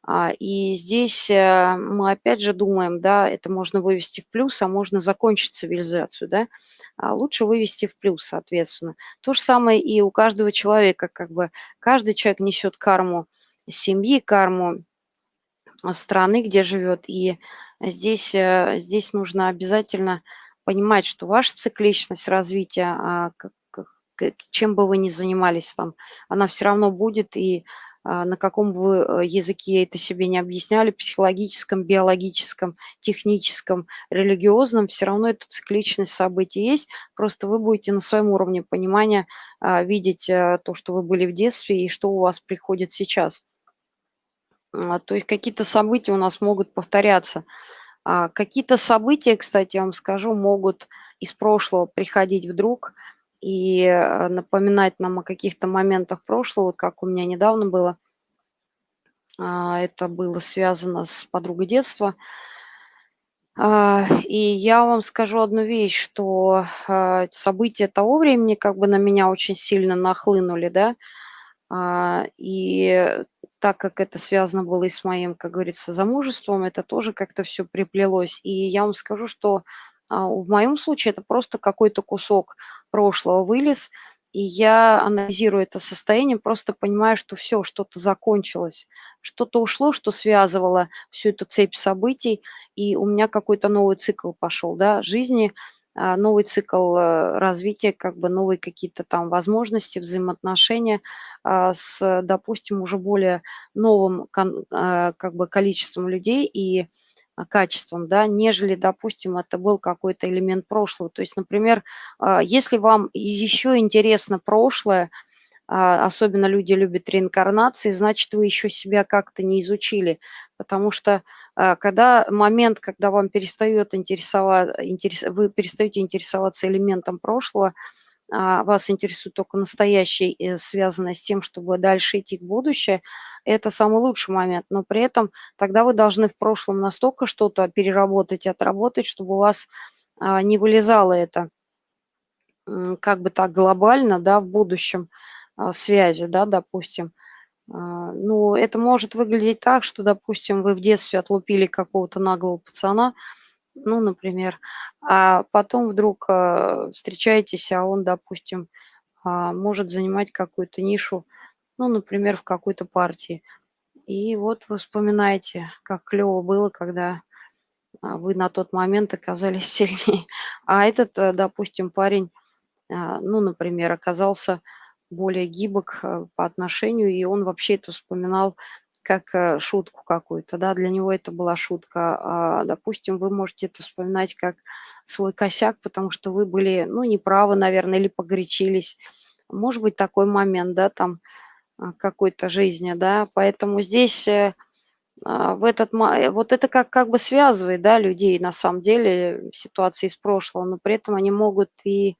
А, И здесь э, мы опять же думаем, да, это можно вывести в плюс, а можно закончить цивилизацию, да. А Лучше вывести в плюс, соответственно. То же самое и у каждого человека, как бы каждый человек несет карму семьи, карму страны, где живет. И здесь, э, здесь нужно обязательно понимать, что ваша цикличность развития, а, чем бы вы ни занимались там, она все равно будет, и а, на каком вы э, языке это себе не объясняли, психологическом, биологическом, техническом, религиозном, все равно эта цикличность событий есть, просто вы будете на своем уровне понимания а, видеть э, то, что вы были в детстве и что у вас приходит сейчас. А, То есть какие-то события у нас могут повторяться. Какие-то события, кстати, я вам скажу, могут из прошлого приходить вдруг и э, напоминать нам о каких-то моментах прошлого, вот как у меня недавно было. А, Это было связано с подругой детства. А, И я вам скажу одну вещь, что а, события того времени как бы на меня очень сильно нахлынули, да, и так как это связано было и с моим, как говорится, замужеством, это тоже как-то все приплелось. И я вам скажу, что в моем случае это просто какой-то кусок прошлого вылез, и я анализирую это состояние, просто понимаю, что все, что-то закончилось, что-то ушло, что связывало всю эту цепь событий, и у меня какой-то новый цикл пошел, да, жизни, а, новый цикл э, развития, как бы новые какие-то там возможности, взаимоотношения а, с, допустим, уже более новым а, как бы количеством людей. И а, качеством, да, нежели, допустим, это был какой-то элемент прошлого. То есть, например, а, если вам еще интересно прошлое, а, особенно люди любят реинкарнации, значит, вы еще себя как-то не изучили, потому что а, когда момент, когда вам перестает интересовать, интерес, вы перестаете интересоваться элементом прошлого, а, вас интересует только настоящее, связанное с тем, чтобы дальше идти к будущему, это самый лучший момент. Но при этом тогда вы должны в прошлом настолько что-то переработать, отработать, чтобы у вас а, не вылезало это как бы так глобально, да, в будущем а, связи, да, допустим. А, Ну, это может выглядеть так, что, допустим, вы в детстве отлупили какого-то наглого пацана, ну, например, а потом вдруг а, встречаетесь, а он, допустим, а, может занимать какую-то нишу, ну, например, в какой-то партии. И вот вы вспоминаете, как клево было, когда а, вы на тот момент оказались сильнее. А этот, э, допустим, парень, а, ну, например, оказался более гибок э, по отношению, и он вообще это вспоминал как э, шутку какую-то, да, для него это была шутка. А, допустим, вы можете это вспоминать как свой косяк, потому что вы были, ну, неправы, наверное, или погорячились. Может быть такой момент, да, там а, какой-то жизни, да, поэтому здесь э, а, в этот, э, вот это как, как бы связывает, да, людей на самом деле, ситуации из прошлого, но при этом они могут и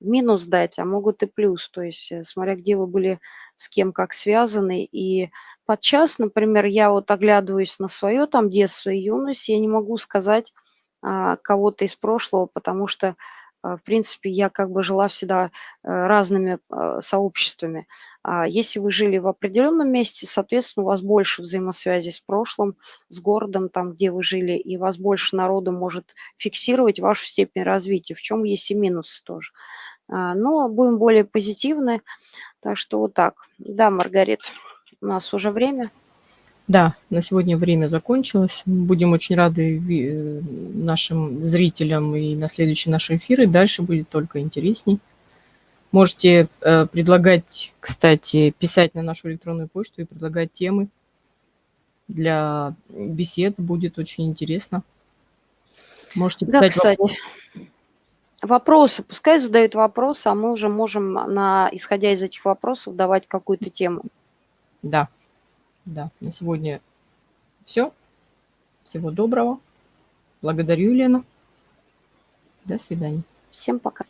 минус дать, а могут и плюс, то есть э, смотря где вы были с кем как связаны, и подчас, например, я вот оглядываюсь на свое там детство и юность, я не могу сказать а, кого-то из прошлого, потому что, а, в принципе, я как бы жила всегда э, разными а, сообществами. А если вы жили в определенном месте, соответственно, у вас больше взаимосвязи с прошлым, с городом, там, где вы жили, и вас больше народу может фиксировать вашу степень развития, в чем есть и минусы тоже. А, Но будем более позитивны, так что вот так. Да, Маргарит, у нас уже время. Да, на сегодня время закончилось. Будем очень рады э, нашим зрителям и на следующие наши эфиры. Дальше будет только интересней. Можете э, предлагать, кстати, писать на нашу электронную почту и предлагать темы. для бесед. Будет очень интересно. Можете Да, писать кстати. вопросы. Вопросы. Пускай задают вопросы, а мы уже можем, на, исходя из этих вопросов, давать какую-то тему. Да, да. На сегодня все. Всего доброго. Благодарю, Елена. До свидания. Всем пока.